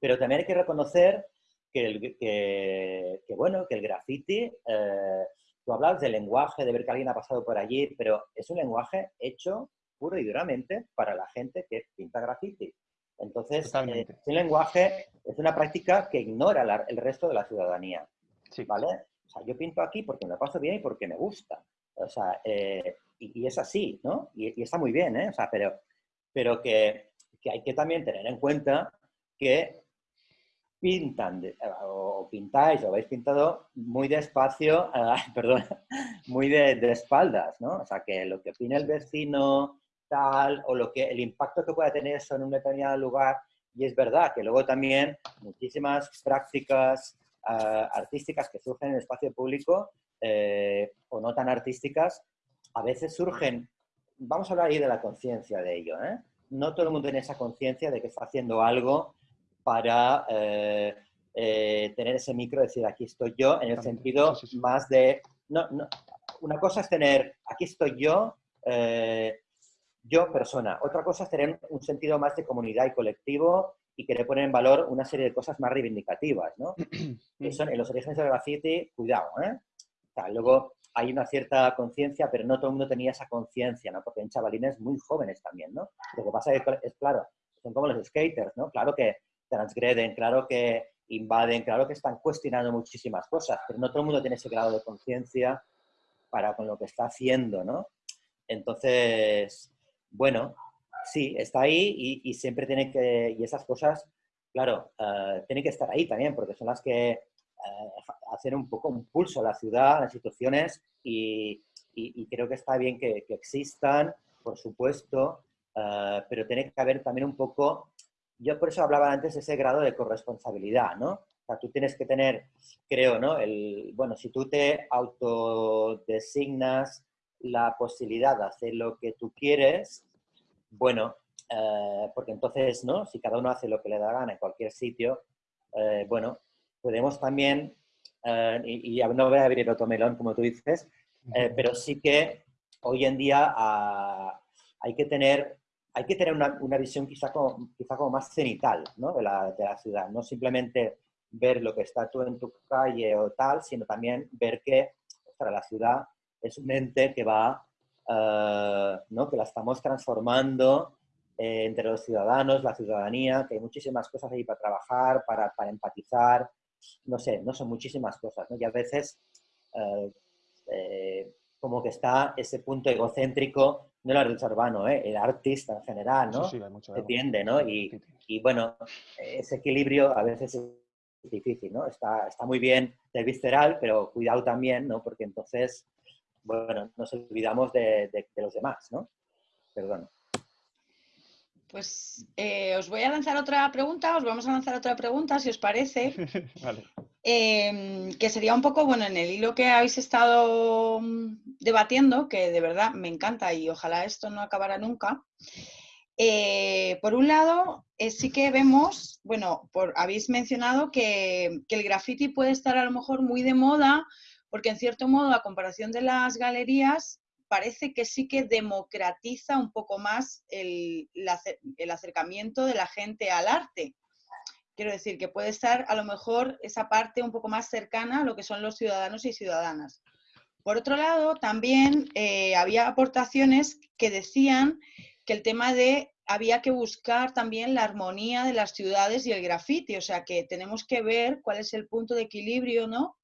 Pero también hay que reconocer que, el, que, bueno, que el graffiti, eh, tú hablabas del lenguaje, de ver que alguien ha pasado por allí, pero es un lenguaje hecho puro y duramente para la gente que pinta graffiti. Entonces, eh, el lenguaje es una práctica que ignora la- el resto de la ciudadanía. Sí. ¿vale? O sea, yo pinto aquí porque me lo paso bien y porque me gusta. O sea, eh, y, y es así, ¿no? Y, y está muy bien, ¿eh? O sea, pero, pero que, que hay que también tener en cuenta que pintan, de- o pintáis, o habéis pintado muy despacio, ah, perdón, muy de, de espaldas, ¿no? O sea, que lo que opine el vecino, tal, o lo que, el impacto que pueda tener eso en un determinado lugar, y es verdad que luego también muchísimas prácticas ah, artísticas que surgen en el espacio público, eh, o no tan artísticas, a veces surgen, vamos a hablar ahí de la conciencia de ello, ¿eh? No todo el mundo tiene esa conciencia de que está haciendo algo para eh, eh, tener ese micro, decir, aquí estoy yo, en el sentido Sí, sí, sí. más de... No, no, una cosa es tener, aquí estoy yo, eh, yo persona. Otra cosa es tener un sentido más de comunidad y colectivo y querer poner en valor una serie de cosas más reivindicativas, ¿no? que son en los orígenes del graffiti, cuidado, ¿eh? O sea, luego hay una cierta conciencia, pero no todo el mundo tenía esa conciencia, ¿no? Porque hay chavalines muy jóvenes también, ¿no? Lo que pasa es que, es claro, son como los skaters, ¿no? Claro que transgreden, claro que invaden, claro que están cuestionando muchísimas cosas, pero no todo el mundo tiene ese grado de conciencia para con lo que está haciendo, ¿no? Entonces, bueno, sí, está ahí y, siempre tiene que, y esas cosas, claro, eh, tienen que estar ahí también, porque son las que eh, hacen un poco un pulso a la ciudad, a las instituciones, y, creo que está bien que, que existan, por supuesto, eh, pero tiene que haber también un poco, yo por eso hablaba antes de ese grado de corresponsabilidad, ¿no? O sea, tú tienes que tener, creo, ¿no? El, bueno, si tú te autodesignas la posibilidad de hacer lo que tú quieres, bueno, eh, porque entonces, ¿no? Si cada uno hace lo que le da gana en cualquier sitio, eh, bueno, podemos también, eh, y, no voy a abrir otro melón, como tú dices, pero sí que hoy en día ah, hay que tener, hay que tener una, una visión quizá como, quizá como más cenital ¿no? de, la, de la ciudad, no simplemente ver lo que está tú en tu calle o tal, sino también ver que ostras, la ciudad es un ente que va, eh, ¿no? que la estamos transformando eh, entre los ciudadanos, la ciudadanía, que hay muchísimas cosas ahí para trabajar, para, para empatizar, no sé, no son muchísimas cosas, ¿no? Y a veces eh, eh, como que está ese punto egocéntrico, no el artista urbano, ¿eh? el artista en general, ¿no? Sí, sí, hay mucho Se ego. tiende, ¿no? Y, y bueno, ese equilibrio a veces es difícil, ¿no? Está, está muy bien del visceral, pero cuidado también, ¿no? Porque entonces, bueno, nos olvidamos de, de- de los demás, ¿no? Perdón. Pues eh, os voy a lanzar otra pregunta, os vamos a lanzar otra pregunta, si os parece, Vale. Em, que sería un poco, bueno, en el hilo que habéis estado mm, debatiendo, que de verdad me encanta y ojalá esto no acabara nunca. Eh, por un lado, eh, sí que vemos, bueno, por, habéis mencionado que, que el graffiti puede estar a lo mejor muy de moda, porque en cierto modo, a comparación de las galerías, parece que sí que democratiza un poco más el, el acercamiento de la gente al arte. Quiero decir que puede estar a lo mejor esa parte un poco más cercana a lo que son los ciudadanos y ciudadanas. Por otro lado, también eh, había aportaciones que decían que el tema de había que buscar también la armonía de las ciudades y el graffiti, o sea que tenemos que ver cuál es el punto de equilibrio, ¿no?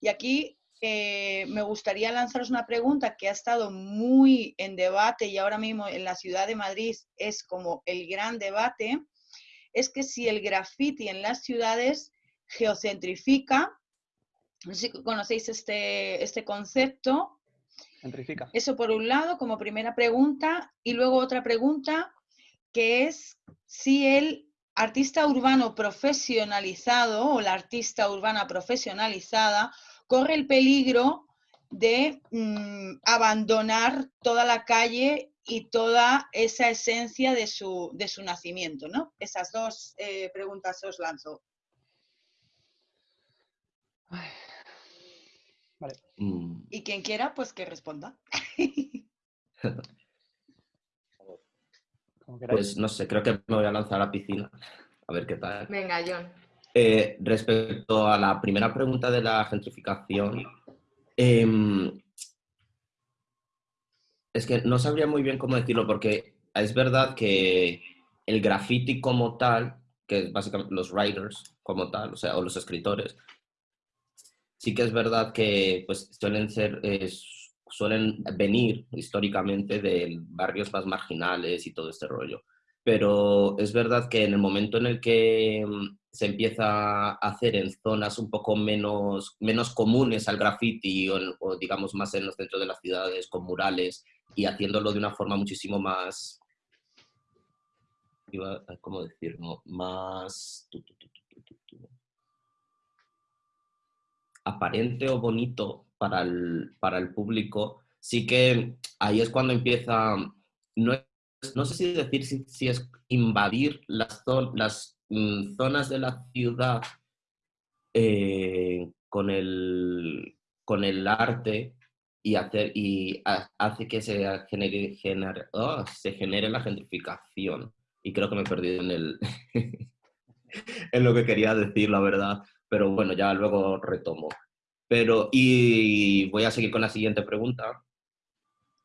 Y aquí eh, me gustaría lanzaros una pregunta que ha estado muy en debate y ahora mismo en la ciudad de Madrid es como el gran debate, es que si el graffiti en las ciudades geocentrifica, no sé si conocéis este, este concepto, eso por un lado, como primera pregunta. Y luego otra pregunta, que es si el artista urbano profesionalizado o la artista urbana profesionalizada corre el peligro de mm, abandonar toda la calle y toda esa esencia de su, de su nacimiento, ¿no? Esas dos eh, preguntas os lanzo. Vale. Mm, Y quien quiera, pues que responda. Pues no sé, creo que me voy a lanzar a la piscina. A ver qué tal. Venga, John. Eh, respecto a la primera pregunta de la gentrificación, em, es que no sabría muy bien cómo decirlo, porque es verdad que el graffiti como tal, que es básicamente los writers como tal, o sea, o los escritores, sí que es verdad que pues, suelen ser, suelen venir históricamente de barrios más marginales y todo este rollo. Pero es verdad que en el momento en el que mm, se empieza a hacer en zonas un poco menos, menos comunes al graffiti o, o digamos más en los centros de las ciudades con murales y haciéndolo de una forma muchísimo más ¿cómo decirlo? Más aparente o bonito para el, para el público, sí que ahí es cuando empieza, no, no sé si decir si, es invadir las, las mm, zonas de la ciudad eh, con, el, con el arte y, hacer, y hace que se genere, oh, se genere la gentrificación y creo que me he perdido en, el en lo que quería decir, la verdad. Pero bueno, ya luego retomo. Pero, y voy a seguir con la siguiente pregunta.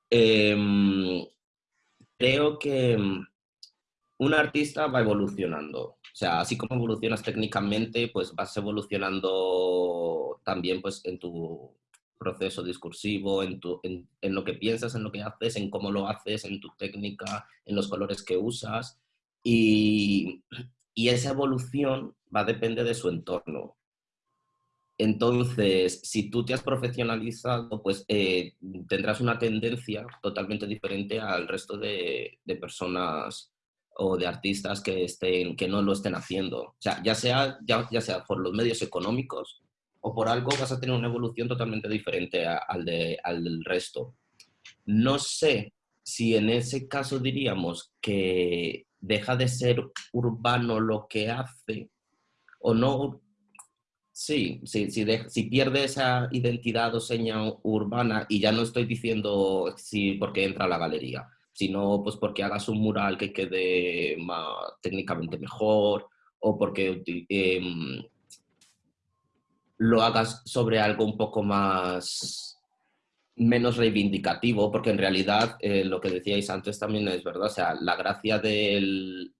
Em, creo que mm, un artista va evolucionando. O sea, así como evolucionas técnicamente, pues vas evolucionando también pues, en tu proceso discursivo, en, lo que piensas, en lo que haces, en cómo lo haces, en tu técnica, en los colores que usas. Y, esa evolución va a depender de su entorno. Entonces, si tú te has profesionalizado, pues eh, tendrás una tendencia totalmente diferente al resto de, personas o de artistas que, estén, que no lo estén haciendo. O sea, ya sea, ya, sea por los medios económicos o por algo, vas a tener una evolución totalmente diferente al, de, al del resto. No sé si en ese caso diríamos que deja de ser urbano lo que hace o no. Sí, sí, si pierde esa identidad o seña urbana, y ya no estoy diciendo sí porque entra a la galería, sino pues porque hagas un mural que quede más, técnicamente mejor o porque em, lo hagas sobre algo un poco más menos reivindicativo, porque en realidad eh, lo que decíais antes también es verdad, o sea, la gracia de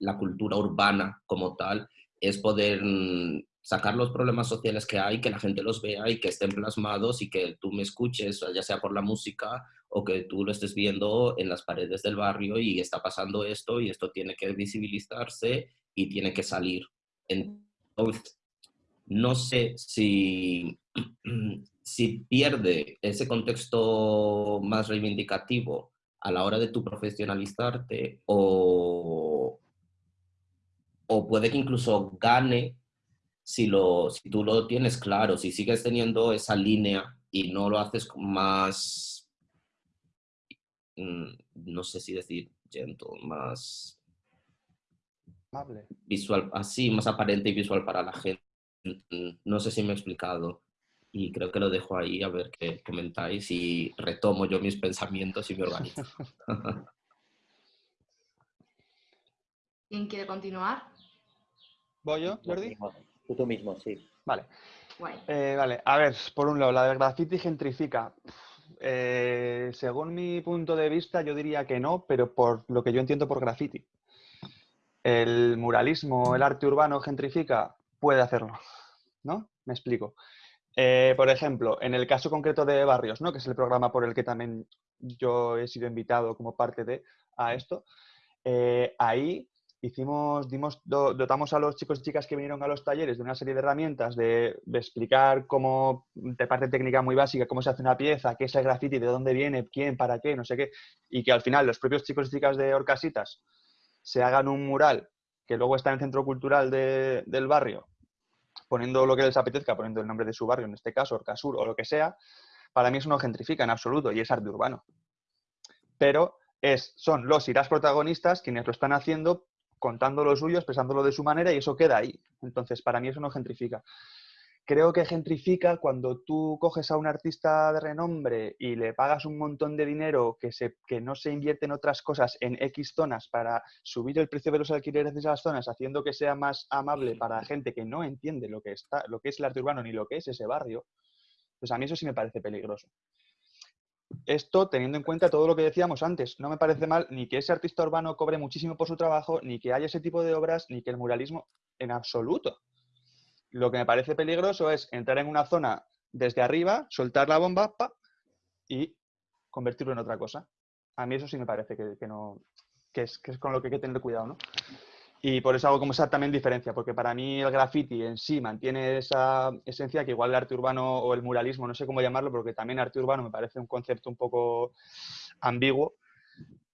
la cultura urbana como tal es poder mm, sacar los problemas sociales que hay, que la gente los vea y que estén plasmados y que tú me escuches, ya sea por la música o que tú lo estés viendo en las paredes del barrio y está pasando esto y esto tiene que visibilizarse y tiene que salir. Entonces, no sé si si pierde ese contexto más reivindicativo a la hora de tu profesionalizarte o, o puede que incluso gane si, lo, si tú lo tienes claro, si sigues teniendo esa línea y no lo haces más, mm, no sé si decir gentle, más visual, así, más aparente y visual para la gente. No sé si me he explicado y creo que lo dejo ahí a ver qué comentáis y retomo yo mis pensamientos y me organizo. ¿Quién quiere continuar? ¿Voy yo, Jordi? Tú, tú mismo, sí. Vale. Eh, vale, a ver, por un lado, la de graffiti gentrifica. Eh, según mi punto de vista, yo diría que no, pero por lo que yo entiendo por graffiti. El muralismo, el arte urbano gentrifica, puede hacerlo, ¿no? Me explico. Eh, por ejemplo, en el caso concreto de Barrios, ¿no? que es el programa por el que también yo he sido invitado como parte de a esto, eh, ahí hicimos, dimos, dotamos a los chicos y chicas que vinieron a los talleres de una serie de herramientas de, explicar cómo, de parte técnica muy básica, cómo se hace una pieza, qué es el graffiti, de dónde viene, quién, para qué, no sé qué, y que al final los propios chicos y chicas de Orcasitas se hagan un mural que luego está en el centro cultural del barrio poniendo lo que les apetezca, poniendo el nombre de su barrio, en este caso Orcasur o lo que sea, para mí eso no gentrifica en absoluto y es arte urbano. Pero es, son los irás protagonistas quienes lo están haciendo, contando lo suyo, expresándolo de su manera y eso queda ahí. Entonces, para mí eso no gentrifica creo que gentrifica cuando tú coges a un artista de renombre y le pagas un montón de dinero que, se, que no se invierte en otras cosas en X zonas para subir el precio de los alquileres de esas zonas, haciendo que sea más amable para gente que no entiende lo que, está, lo que es el arte urbano ni lo que es ese barrio, pues a mí eso sí me parece peligroso. esto teniendo en cuenta todo lo que decíamos antes. No me parece mal ni que ese artista urbano cobre muchísimo por su trabajo, ni que haya ese tipo de obras, ni que el muralismo en absoluto. Lo que me parece peligroso es entrar en una zona desde arriba, soltar la bomba y convertirlo en otra cosa. A mí eso sí me parece que, no, que es, que es con lo que hay que tener cuidado, ¿no? Y por eso hago como esa también diferencia, porque para mí el graffiti en sí mantiene esa esencia que igual el arte urbano o el muralismo, no sé cómo llamarlo, porque también arte urbano me parece un concepto un poco ambiguo,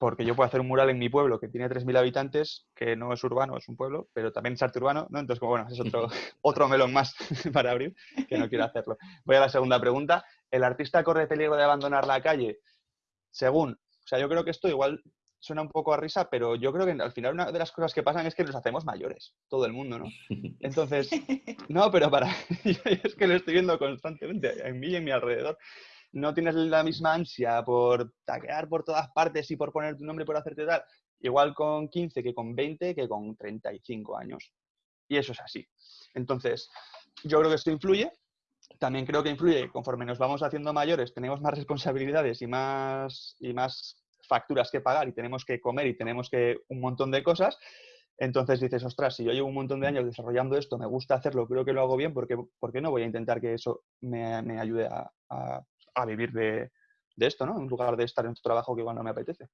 porque yo puedo hacer un mural en mi pueblo que tiene 3.000 habitantes, que no es urbano, es un pueblo, pero también es arte urbano, ¿no? Entonces, como bueno, es otro, otro melón más para abrir, que no quiero hacerlo. Voy a la segunda pregunta. ¿El artista corre peligro de abandonar la calle? Según, o sea, yo creo que esto igual suena un poco a risa, pero yo creo que al final una de las cosas que pasan es que nos hacemos mayores, todo el mundo, ¿no? Entonces, no, pero para, es que lo estoy viendo constantemente en mí y en mi alrededor. No tienes la misma ansia por taquear por todas partes y por poner tu nombre por hacerte tal, igual con 15 que con 20 que con 35 años. Y eso es así. Entonces, yo creo que esto influye. También creo que influye conforme nos vamos haciendo mayores, tenemos más responsabilidades y más, y más facturas que pagar y tenemos que comer y tenemos que un montón de cosas, entonces dices, ostras, si yo llevo un montón de años desarrollando esto, me gusta hacerlo, creo que lo hago bien, ¿por qué, no voy a intentar que eso me, ayude a, vivir de, esto, ¿no? En lugar de estar en tu trabajo que igual no me apetece.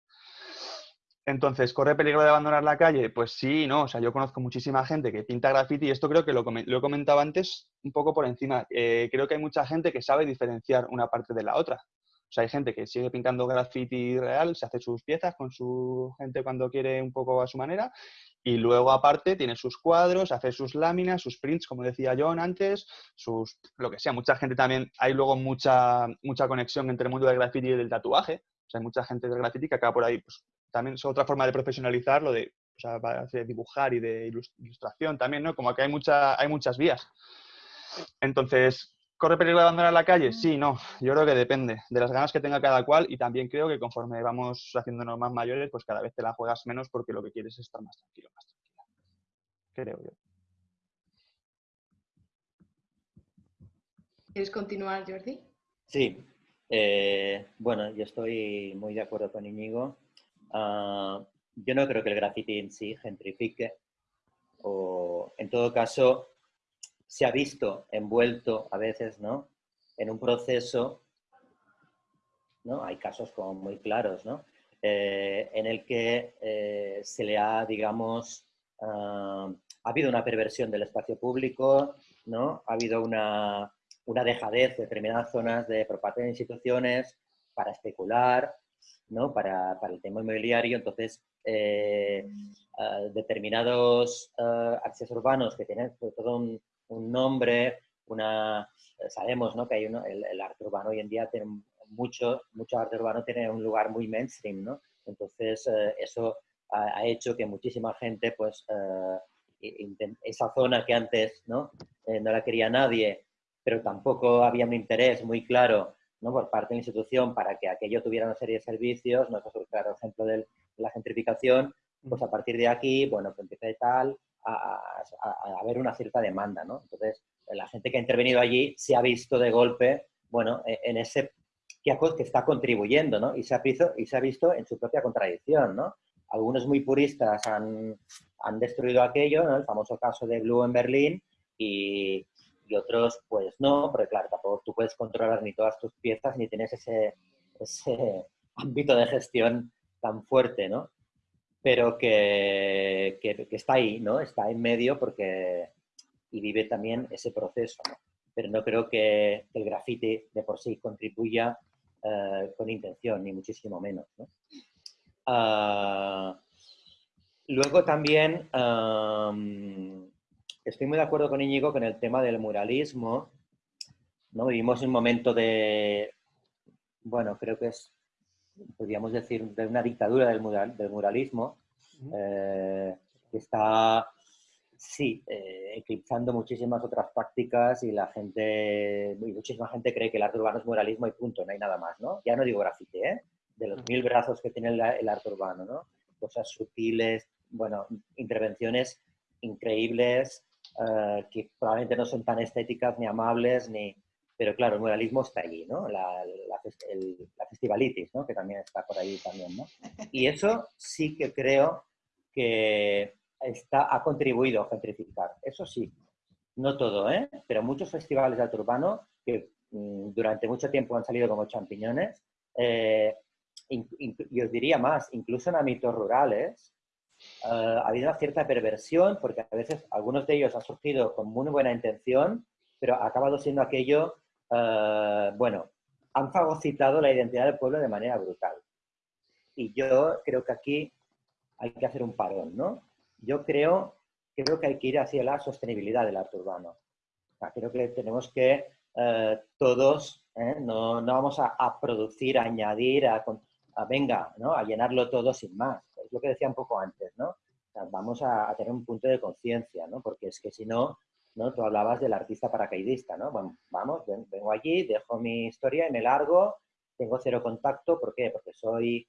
Entonces, ¿corre peligro de abandonar la calle? Pues sí, no. O sea, yo conozco muchísima gente que pinta graffiti y esto creo que lo, he comentado antes un poco por encima. Eh, creo que hay mucha gente que sabe diferenciar una parte de la otra. Sea, hay gente que sigue pintando graffiti real, se hace sus piezas con su gente cuando quiere un poco a su manera y luego aparte tiene sus cuadros, hace sus láminas, sus prints, como decía John antes, sus lo que sea. Mucha gente también, hay luego mucha, mucha conexión entre el mundo del graffiti y del tatuaje. O sea, hay mucha gente del graffiti que acaba por ahí. Pues, también es otra forma de profesionalizar lo de, o sea, de dibujar y de ilustración también, ¿no? Como que hay, mucha, hay muchas vías. Entonces, ¿Corre peligro de abandonar la calle? Sí, no. Yo creo que depende de las ganas que tenga cada cual y también creo que conforme vamos haciéndonos más mayores, pues cada vez te la juegas menos porque lo que quieres es estar más tranquilo, más tranquila. Creo yo. ¿Quieres continuar, Jordi? Sí. Eh, bueno, yo estoy muy de acuerdo con Íñigo. Ah, yo no creo que el graffiti en sí gentrifique o, en todo caso, se ha visto envuelto a veces ¿no? en un proceso, ¿no? hay casos como muy claros, ¿no? Eh, en el que eh, se le ha, digamos, ah, ha habido una perversión del espacio público, ¿no? ha habido una, una dejadez de determinadas zonas de, por parte de instituciones para especular, ¿no? para, para el tema inmobiliario. Entonces, eh, ah, determinados uh, urbanos que tienen todo un, un nombre, una... Sabemos ¿no? que hay uno, el, arte urbano hoy en día tiene mucho, mucho arte urbano tiene un lugar muy mainstream, ¿no? Entonces, eh, eso ha, hecho que muchísima gente, pues, eh, esa zona que antes ¿no? Eh, no la quería nadie, pero tampoco había un interés muy claro ¿no? por parte de la institución para que aquello tuviera una serie de servicios, no es un claro ejemplo de la gentrificación, pues a partir de aquí, bueno, pues empieza de tal, a, haber una cierta demanda, ¿no? Entonces, la gente que ha intervenido allí se ha visto de golpe, bueno, e, en ese que está contribuyendo, ¿no? Y se ha visto, y se ha visto en su propia contradicción, ¿no? Algunos muy puristas han, han destruido aquello, ¿no? El famoso caso de Blue en Berlín y, y, otros, pues no, porque claro, tampoco tú puedes controlar ni todas tus piezas ni tienes ese, ese ámbito de gestión tan fuerte, ¿no? Pero que, está ahí, ¿no? Está en medio porque y vive también ese proceso. Pero no creo que el grafite de por sí contribuya eh, con intención, ni muchísimo menos, ah, luego también estoy muy de acuerdo con Íñigo con el tema del muralismo. ¿no? Vivimos un momento de, bueno, creo que es podríamos decir, de una dictadura del, del muralismo, eh, que está, sí, eh, eclipsando muchísimas otras prácticas y la gente, muchísima gente cree que el arte urbano es muralismo y punto, no hay nada más, ¿no? Ya no digo grafite, ¿eh? De los mil brazos que tiene el, arte urbano, ¿no? Cosas sutiles, bueno, intervenciones increíbles, eh, que probablemente no son tan estéticas ni amables, ni, pero claro, el muralismo está allí, ¿no? La, la, festivalitis, ¿no? Que también está por ahí también, ¿no? Y eso sí que creo que está, ha contribuido a gentrificar, eso sí. No todo, ¿eh? Pero muchos festivales de arte urbano que mm, durante mucho tiempo han salido como champiñones, eh, y os diría más, incluso en ámbitos rurales, eh, ha habido una cierta perversión, porque a veces algunos de ellos han surgido con muy buena intención, pero ha acabado siendo aquello eh, bueno, han fagocitado la identidad del pueblo de manera brutal. Y yo creo que aquí hay que hacer un parón, ¿no? Yo creo, creo que hay que ir hacia la sostenibilidad del arte urbano. creo que tenemos que eh, todos, ¿eh? no, no, vamos a, producir, a añadir, a, venga, ¿no? a llenarlo todo sin más. Es lo que decía un poco antes, ¿no? vamos a, a, tener un punto de conciencia, ¿no? Porque es que si no, ¿no? Tú hablabas del artista paracaidista, ¿no? Bueno, vamos, vengo allí, dejo mi historia y me largo, tengo cero contacto, ¿por qué? Porque soy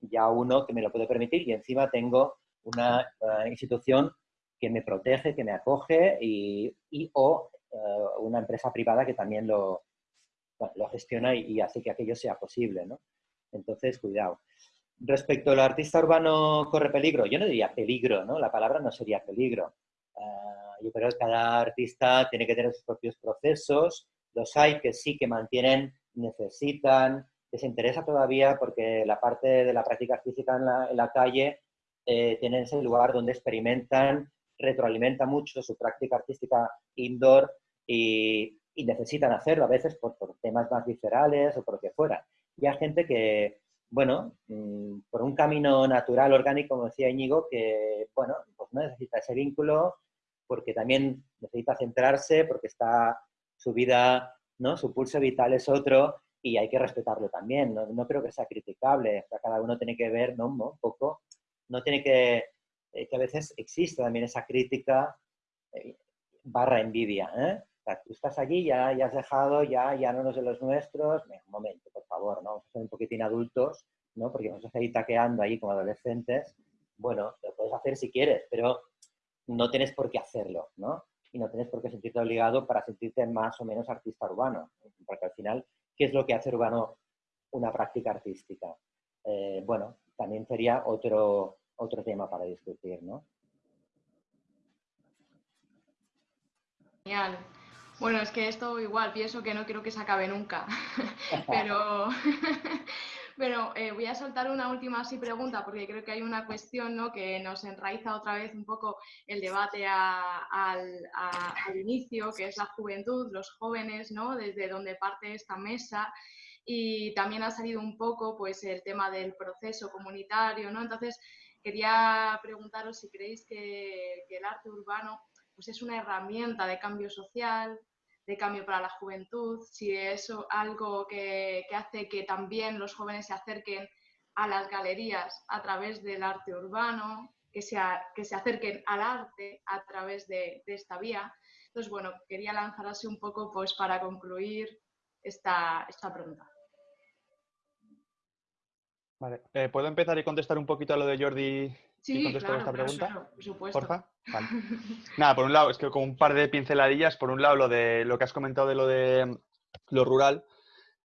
ya uno que me lo puede permitir y encima tengo una eh, institución que me protege, que me acoge y, o eh, una empresa privada que también lo, lo gestiona y, hace que aquello sea posible, ¿no? Entonces, cuidado. Respecto al artista urbano corre peligro, yo no diría peligro, ¿no? La palabra no sería peligro. Eh, yo creo que cada artista tiene que tener sus propios procesos. Los hay que sí que mantienen, necesitan, les interesa todavía porque la parte de la práctica física en la, calle eh, ese lugar donde experimentan, retroalimentan mucho su práctica artística indoor y, necesitan hacerlo a veces por, temas más viscerales o por lo que fuera. Y hay gente que, bueno, mm, por un camino natural, orgánico, como decía Íñigo, que, bueno, pues no necesita ese vínculo, porque también necesita centrarse, porque está su vida, ¿no? su pulso vital es otro y hay que respetarlo también. No, creo que sea criticable, cada uno tiene que ver ¿no? un poco, no tiene que, eh, que a veces existe también esa crítica eh, barra envidia. ¿eh? O sea, tú estás allí, ya, ya has dejado, ya, ya no eres de los nuestros. Un momento, por favor, ¿no? vamos a ser un poquitín adultos, ¿no? porque vamos a seguir taqueando ahí como adolescentes. Bueno, lo puedes hacer si quieres, pero no tienes por qué hacerlo, ¿no? Y no tienes por qué sentirte obligado para sentirte más o menos artista urbano, porque al final, ¿qué es lo que hace urbano una práctica artística? Eh, bueno, también sería otro, otro tema para discutir, ¿no? Genial. Bueno, es que esto igual pienso que no quiero que se acabe nunca, pero Bueno, eh, voy a soltar una última así pregunta porque creo que hay una cuestión ¿no? que nos enraiza otra vez un poco el debate al, inicio, que es la juventud, los jóvenes, ¿no? desde donde parte esta mesa. Y también ha salido un poco pues, el tema del proceso comunitario. ¿no? Entonces, quería preguntaros si creéis que, que el arte urbano pues, es una herramienta de cambio social, de cambio para la juventud, si es algo que, hace que también los jóvenes se acerquen a las galerías a través del arte urbano, que, sea, que se acerquen al arte a través de, esta vía. Entonces, bueno, quería lanzar así un poco pues, para concluir esta, esta pregunta. Vale. Eh, ¿Puedo empezar y contestar un poquito a lo de Jordi Sí, claro, esta pregunta? por supuesto. Porfa. Nada, por un lado, es que con un par de pinceladillas, por un lado lo de lo que has comentado de lo de lo rural,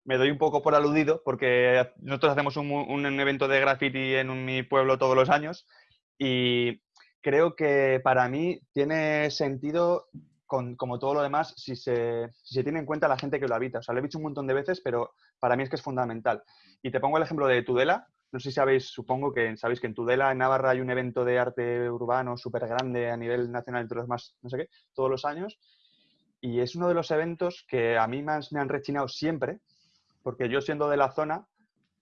me doy un poco por aludido porque nosotros hacemos un, evento de graffiti en mi pueblo todos los años y creo que para mí tiene sentido, como todo lo demás, si se, si se, tiene en cuenta la gente que lo habita. O sea, lo he dicho un montón de veces, pero para mí es que es fundamental. Y te pongo el ejemplo de Tudela, no sé si sabéis, supongo que sabéis que en Tudela, en Navarra, hay un evento de arte urbano súper grande a nivel nacional, entre los más, no sé qué, todos los años. Y es uno de los eventos que a mí más me han rechinado siempre, porque yo siendo de la zona,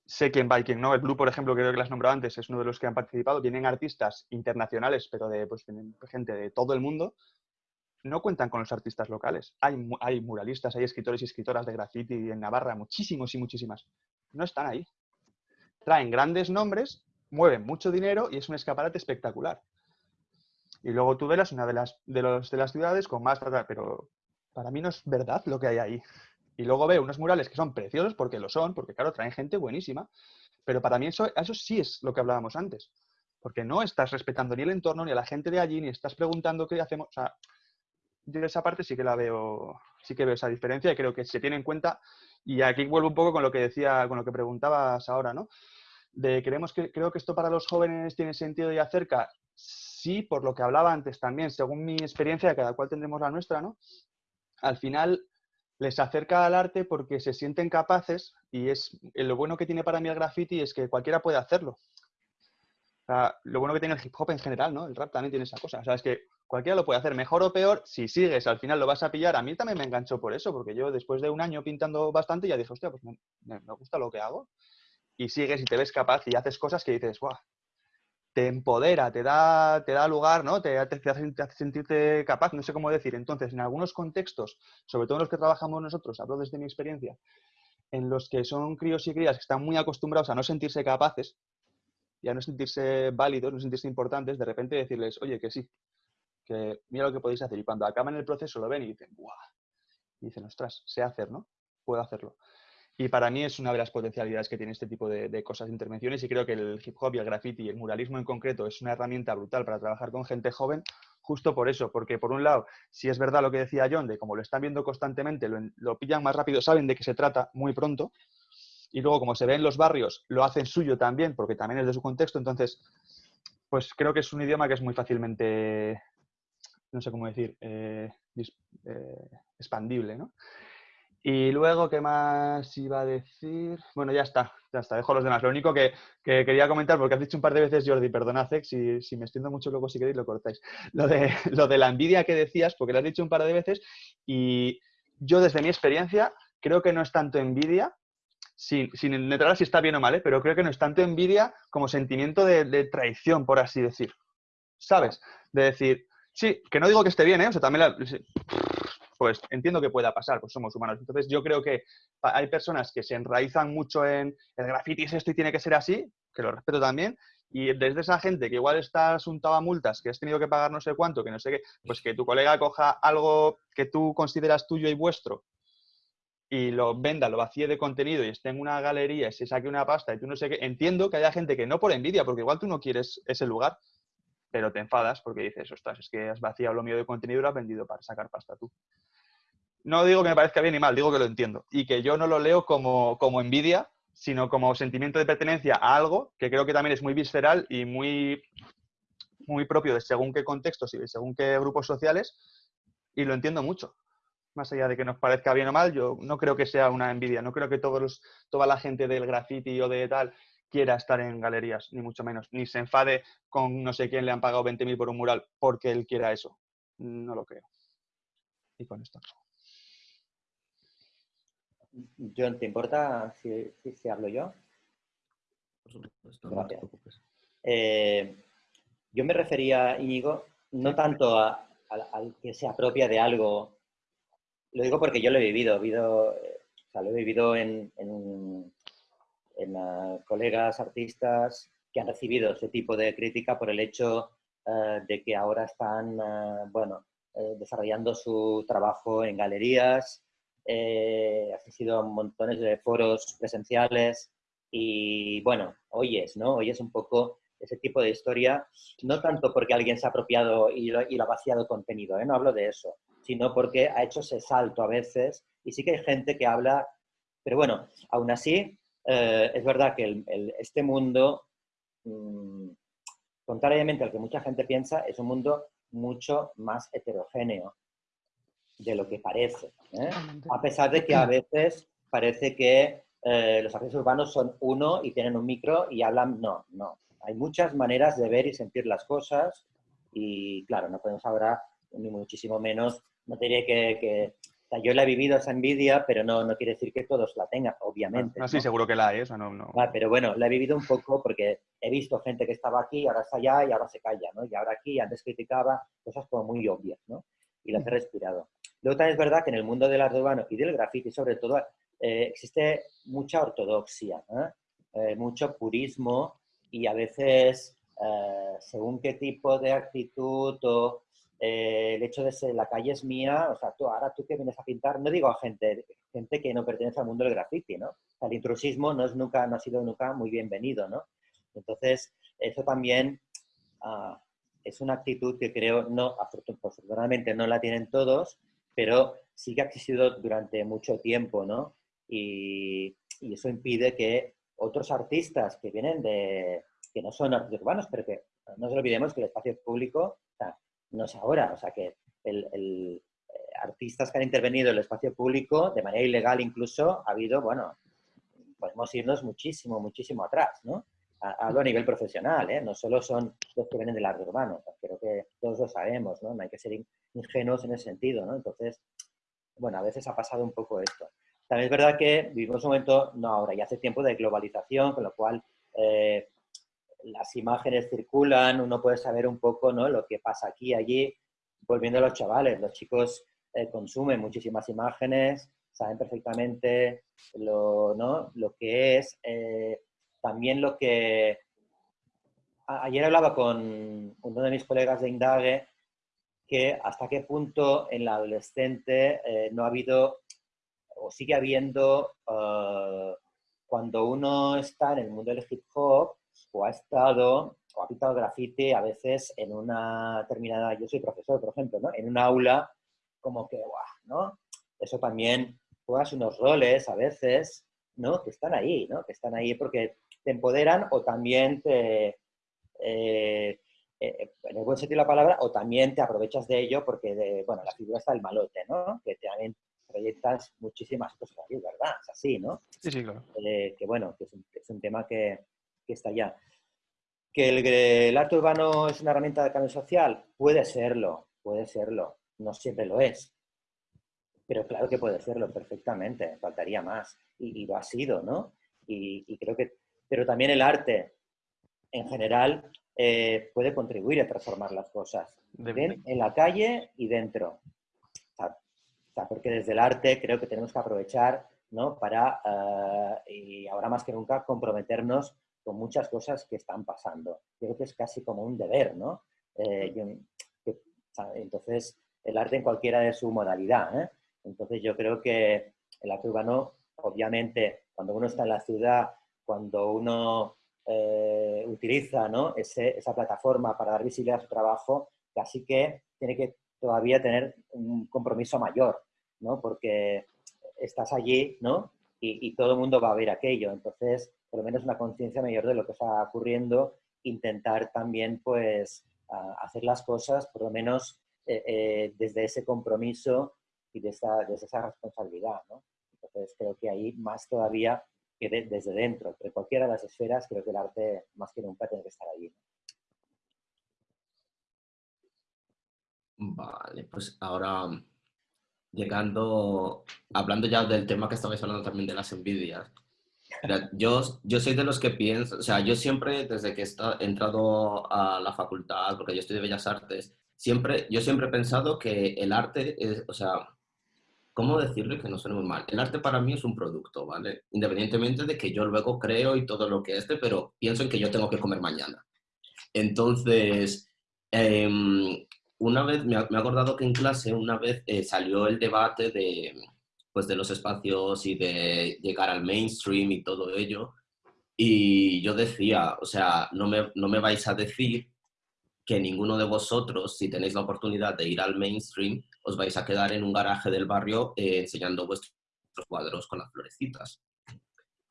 sé quién va y quién no. El Blue, por ejemplo, creo que las nombrado antes, es uno de los que han participado. Vienen artistas internacionales, pero de pues, gente de todo el mundo. No cuentan con los artistas locales. Hay, hay muralistas, hay escritores y escritoras de graffiti en Navarra, muchísimos y muchísimas. No están ahí traen grandes nombres, mueven mucho dinero y es un escaparate espectacular. Y luego Tudela es una de las, de, los, de las ciudades con más... Pero para mí no es verdad lo que hay ahí. Y luego veo unos murales que son preciosos porque lo son, porque claro, traen gente buenísima. Pero para mí eso, eso sí es lo que hablábamos antes. Porque no estás respetando ni el entorno, ni a la gente de allí, ni estás preguntando qué hacemos. O sea, yo esa parte sí que la veo, sí que veo esa diferencia y creo que se tiene en cuenta. Y aquí vuelvo un poco con lo que decía, con lo que preguntabas ahora, ¿no? Creemos que creo que esto para los jóvenes tiene sentido y acerca. Sí, por lo que hablaba antes también, según mi experiencia, cada cual tendremos la nuestra, ¿no? Al final les acerca al arte porque se sienten capaces y es lo bueno que tiene para mí el graffiti es que cualquiera puede hacerlo. lo bueno que tiene el hip hop en general, ¿no? El rap también tiene esa cosa. O sea, es que cualquiera lo puede hacer mejor o peor. Si sigues, al final lo vas a pillar. A mí también me enganchó por eso, porque yo después de un año pintando bastante ya dije, hostia, pues me, me gusta lo que hago. Y sigues y te ves capaz y haces cosas que dices, guau, te empodera, te da, te da lugar, ¿no? Te, hace, sentirte capaz, no sé cómo decir. Entonces, en algunos contextos, sobre todo en los que trabajamos nosotros, hablo desde mi experiencia, en los que son críos y crías que están muy acostumbrados a no sentirse capaces y a no sentirse válidos, no sentirse importantes, de repente decirles, oye, que sí, que mira lo que podéis hacer. Y cuando acaban el proceso lo ven y dicen, ¡buah! Y dicen, ostras, sé hacer, ¿no? Puedo hacerlo. Y para mí es una de las potencialidades que tiene este tipo de, cosas, intervenciones, y creo que el hip hop y el graffiti y el muralismo en concreto es una herramienta brutal para trabajar con gente joven, justo por eso, porque por un lado, si es verdad lo que decía John, de como lo están viendo constantemente, lo, pillan más rápido, saben de qué se trata muy pronto, y luego como se ve en los barrios, lo hacen suyo también, porque también es de su contexto, entonces, pues creo que es un idioma que es muy fácilmente, no sé cómo decir, eh, eh, expandible, ¿no? Y luego, ¿qué más iba a decir? Bueno, ya está, ya está, dejo los demás. Lo único que, quería comentar, porque has dicho un par de veces, Jordi, perdonad, si, si me extiendo mucho luego si queréis lo cortáis. Lo de, lo de la envidia que decías, porque lo has dicho un par de veces, y yo desde mi experiencia creo que no es tanto envidia, sin, sin entrar si está bien o mal, ¿eh? pero creo que no es tanto envidia como sentimiento de, de traición, por así decir. ¿Sabes? De decir, sí, que no digo que esté bien, ¿eh? O sea, también la, pues entiendo que pueda pasar, pues somos humanos. Entonces yo creo que hay personas que se enraizan mucho en el graffiti es esto y tiene que ser así, que lo respeto también, y desde esa gente que igual está asuntado a multas, que has tenido que pagar no sé cuánto, que no sé qué, pues que tu colega coja algo que tú consideras tuyo y vuestro y lo venda, lo vacíe de contenido y esté en una galería y se saque una pasta y tú no sé qué, entiendo que haya gente que no por envidia, porque igual tú no quieres ese lugar, pero te enfadas porque dices, ostras, es que has vaciado lo mío de contenido y lo has vendido para sacar pasta tú. No digo que me parezca bien ni mal, digo que lo entiendo. Y que yo no lo leo como, como envidia, sino como sentimiento de pertenencia a algo que creo que también es muy visceral y muy, muy propio de según qué contextos y según qué grupos sociales, y lo entiendo mucho. Más allá de que nos parezca bien o mal, yo no creo que sea una envidia, no creo que todos toda la gente del graffiti o de tal quiera estar en galerías, ni mucho menos, ni se enfade con no sé quién le han pagado 20.000 por un mural porque él quiera eso. No lo creo. Y con esto. John, ¿te importa si, si, hablo yo? Gracias. Eh, yo me refería, Íñigo, no tanto al que se apropia de algo, lo digo porque yo lo he vivido, he vivido o sea, lo he vivido en, en colegas artistas que han recibido ese tipo de crítica por el hecho eh, de que ahora están, eh, bueno, eh, desarrollando su trabajo en galerías, han sido montones de foros presenciales y, bueno, oyes, ¿no? Oyes un poco ese tipo de historia, no tanto porque alguien se ha apropiado y lo, y lo ha vaciado contenido, no hablo de eso, sino porque ha hecho ese salto a veces y sí que hay gente que habla, pero bueno, aún así eh, es verdad que este mundo, mm, contrariamente al que mucha gente piensa, es un mundo mucho más heterogéneo de lo que parece. ¿eh? A pesar de que a veces parece que eh, los artistas urbanos son uno y tienen un micro y hablan, no, no. Hay muchas maneras de ver y sentir las cosas y claro, no podemos ahora, ni muchísimo menos, no diría que yo la he vivido esa envidia, pero no, no quiere decir que todos la tengan, obviamente. No, sí, seguro que la hay, eso no, no. pero bueno, la he vivido un poco porque he visto gente que estaba aquí, ahora está allá y ahora se calla, ¿no? Y ahora aquí, antes criticaba cosas como muy obvias, ¿no? Y las he respirado. Luego también es verdad que en el mundo del arte urbano y del graffiti, sobre todo, eh, existe mucha ortodoxia, eh, mucho purismo y a veces, eh, según qué tipo de actitud o eh, el hecho de ser la calle es mía, o sea, tú, ahora tú que vienes a pintar, no digo a gente, gente que no pertenece al mundo del graffiti, ¿no? el intrusismo no, es nunca, no ha sido nunca muy bienvenido, ¿no? Entonces, eso también ah, es una actitud que creo, no, afortunadamente no la tienen todos, pero sí que ha existido durante mucho tiempo, ¿no? Y, eso impide que otros artistas que vienen de, que no son artistas urbanos, pero que no nos olvidemos que el espacio público no es ahora, o sea que el, el eh, artistas que han intervenido en el espacio público, de manera ilegal incluso, ha habido, bueno, podemos irnos muchísimo, muchísimo atrás, ¿no? Hablo a nivel profesional, ¿eh? no solo son los que vienen del arte urbano, creo que todos lo sabemos, ¿no? No hay que ser ingenuos en ese sentido, ¿no? Entonces, bueno, a veces ha pasado un poco esto. También es verdad que vivimos un momento, no ahora, ya hace tiempo de globalización, con lo cual eh, las imágenes circulan, uno puede saber un poco ¿no? lo que pasa aquí allí. Volviendo a los chavales, los chicos eh, consumen muchísimas imágenes, saben perfectamente lo, ¿no? lo que es. También lo que... ayer hablaba con uno de mis colegas de Indague que hasta qué punto en la adolescente eh, no ha habido o sigue habiendo, cuando uno está en el mundo del hip hop, o ha estado o ha pintado grafite a veces en una determinada, yo soy profesor, por ejemplo, ¿no? En un aula, como que, guau, ¿no? Eso también juegas unos roles a veces, ¿no? Que están ahí, ¿no? Que están ahí porque te empoderan o también te, eh, eh, en el buen sentido de la palabra, o también te aprovechas de ello porque, de, bueno, la figura está el malote, ¿no? Que también proyectas muchísimas cosas aquí, ¿verdad? Es así, ¿no? Sí, sí, claro. Eh, que bueno, que es un tema que, que está ya. ¿Que el, arte urbano es una herramienta de cambio social? Puede serlo, puede serlo. No siempre lo es. Pero claro que puede serlo perfectamente, faltaría más. Y, lo ha sido, ¿no? Y, creo que... Pero también el arte, en general, eh, puede contribuir a transformar las cosas. en la calle y dentro. porque desde el arte creo que tenemos que aprovechar ¿no? para, eh, y ahora más que nunca, comprometernos con muchas cosas que están pasando. Creo que es casi como un deber, ¿no? Eh, entonces, el arte en cualquiera de su modalidad. ¿eh? Entonces, yo creo que el arte urbano, obviamente, cuando uno está en la ciudad, cuando uno eh, utiliza ¿no? esa plataforma para dar visibilidad a su trabajo, casi que tiene que todavía tener un compromiso mayor, ¿no? Porque estás allí, ¿no? Y, y todo el mundo va a ver aquello. Entonces, por lo menos una conciencia mayor de lo que está ocurriendo, intentar también pues hacer las cosas por lo menos eh, eh, desde ese compromiso y desde esa, desde esa responsabilidad. ¿no? Entonces creo que ahí más todavía que desde dentro, de cualquiera de las esferas, creo que el arte más que nunca tiene que estar allí. Vale, pues ahora llegando, hablando ya del tema que estabais hablando también de las envidias, yo, yo soy de los que pienso, o sea, yo siempre, desde que he entrado a la facultad, porque yo estoy de Bellas Artes, siempre, yo siempre he pensado que el arte es, o sea, ¿cómo decirle que no suene muy mal? El arte para mí es un producto, ¿vale? Independientemente de que yo luego creo y todo lo que esté, pero pienso en que yo tengo que comer mañana. Entonces, em, una vez, me, he acordado que en clase una vez eh, salió el debate de pues, de los espacios y de llegar al mainstream y todo ello. Y yo decía, o sea, no me, no me vais a decir que ninguno de vosotros, si tenéis la oportunidad de ir al mainstream, os vais a quedar en un garaje del barrio eh, enseñando vuestros cuadros con las florecitas.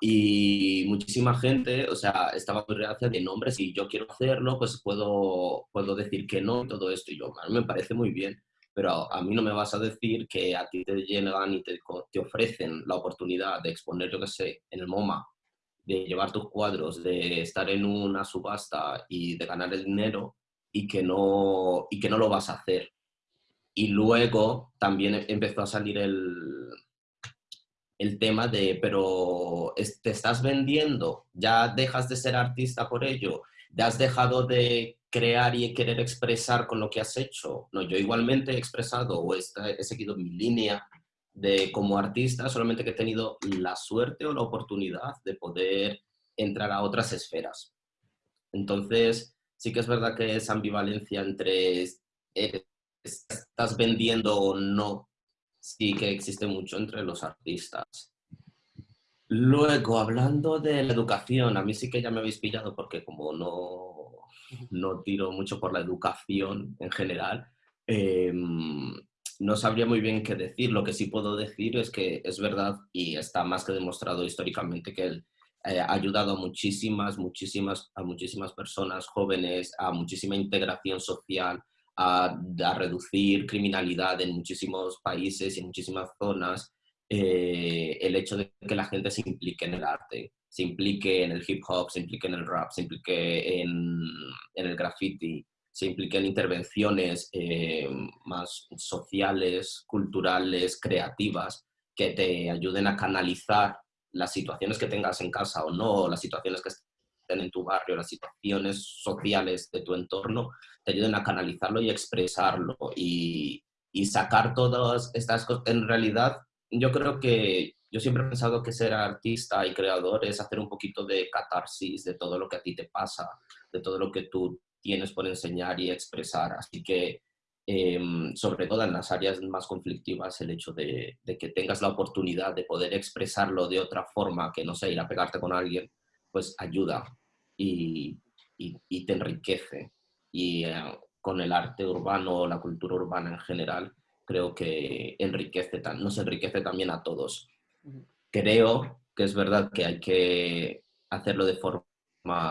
Y muchísima gente, o sea, estaba muy reacia de nombres, si yo quiero hacerlo, pues puedo, puedo decir que no y todo esto. Y yo, a mí me parece muy bien pero a mí no me vas a decir que a ti te llegan y te, te ofrecen la oportunidad de exponer, yo que sé, en el MoMA, de llevar tus cuadros, de estar en una subasta y de ganar el dinero y que no, y que no lo vas a hacer. Y luego también empezó a salir el, el tema de, pero te estás vendiendo, ya dejas de ser artista por ello, ya has dejado de crear y querer expresar con lo que has hecho. No, yo igualmente he expresado o he, seguido mi línea de como artista, solamente que he tenido la suerte o la oportunidad de poder entrar a otras esferas. Entonces, sí que es verdad que esa ambivalencia entre eh, estás vendiendo o no, sí que existe mucho entre los artistas. Luego, hablando de la educación, a mí sí que ya me habéis pillado porque como no no tiro mucho por la educación en general. Em, no sabría muy bien qué decir. Lo que sí puedo decir es que es verdad y está más que demostrado históricamente que él eh, ha ayudado a muchísimas, muchísimas, a muchísimas personas jóvenes, a muchísima integración social, a, reducir criminalidad en muchísimos países y en muchísimas zonas. Eh, el hecho de que la gente se implique en el arte, se implique en el hip hop, se implique en el rap, se implique en, en el graffiti, se implique en intervenciones eh, más sociales, culturales, creativas, que te ayuden a canalizar las situaciones que tengas en casa o no, las situaciones que estén en tu barrio, las situaciones sociales de tu entorno, te ayuden a canalizarlo y expresarlo y, y sacar todas estas cosas. En realidad, yo creo que yo siempre he pensado que ser artista y creador es hacer un poquito de catarsis de todo lo que a ti te pasa, de todo lo que tú tienes por enseñar y expresar. Así que, em, sobre todo en las áreas más conflictivas, el hecho de, que tengas la oportunidad de poder expresarlo de otra forma, que no sea ir a pegarte con alguien, pues ayuda y, te enriquece. Y eh, con el arte urbano o la cultura urbana en general, creo que enriquece, nos enriquece también a todos. Creo que es verdad que hay que hacerlo de forma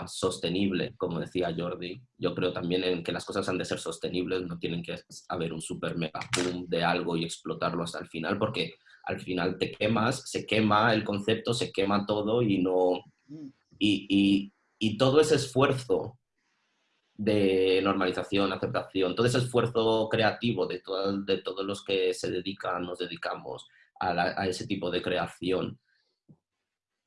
sostenible, como decía Jordi. Yo creo también en que las cosas han de ser sostenibles, no tienen que haber un super mega boom de algo y explotarlo hasta el final, porque al final te quemas, se quema el concepto, se quema todo y no... Y, y, todo ese esfuerzo de normalización, aceptación, todo ese esfuerzo creativo de, de todos los que se dedican, nos dedicamos a, a ese tipo de creación,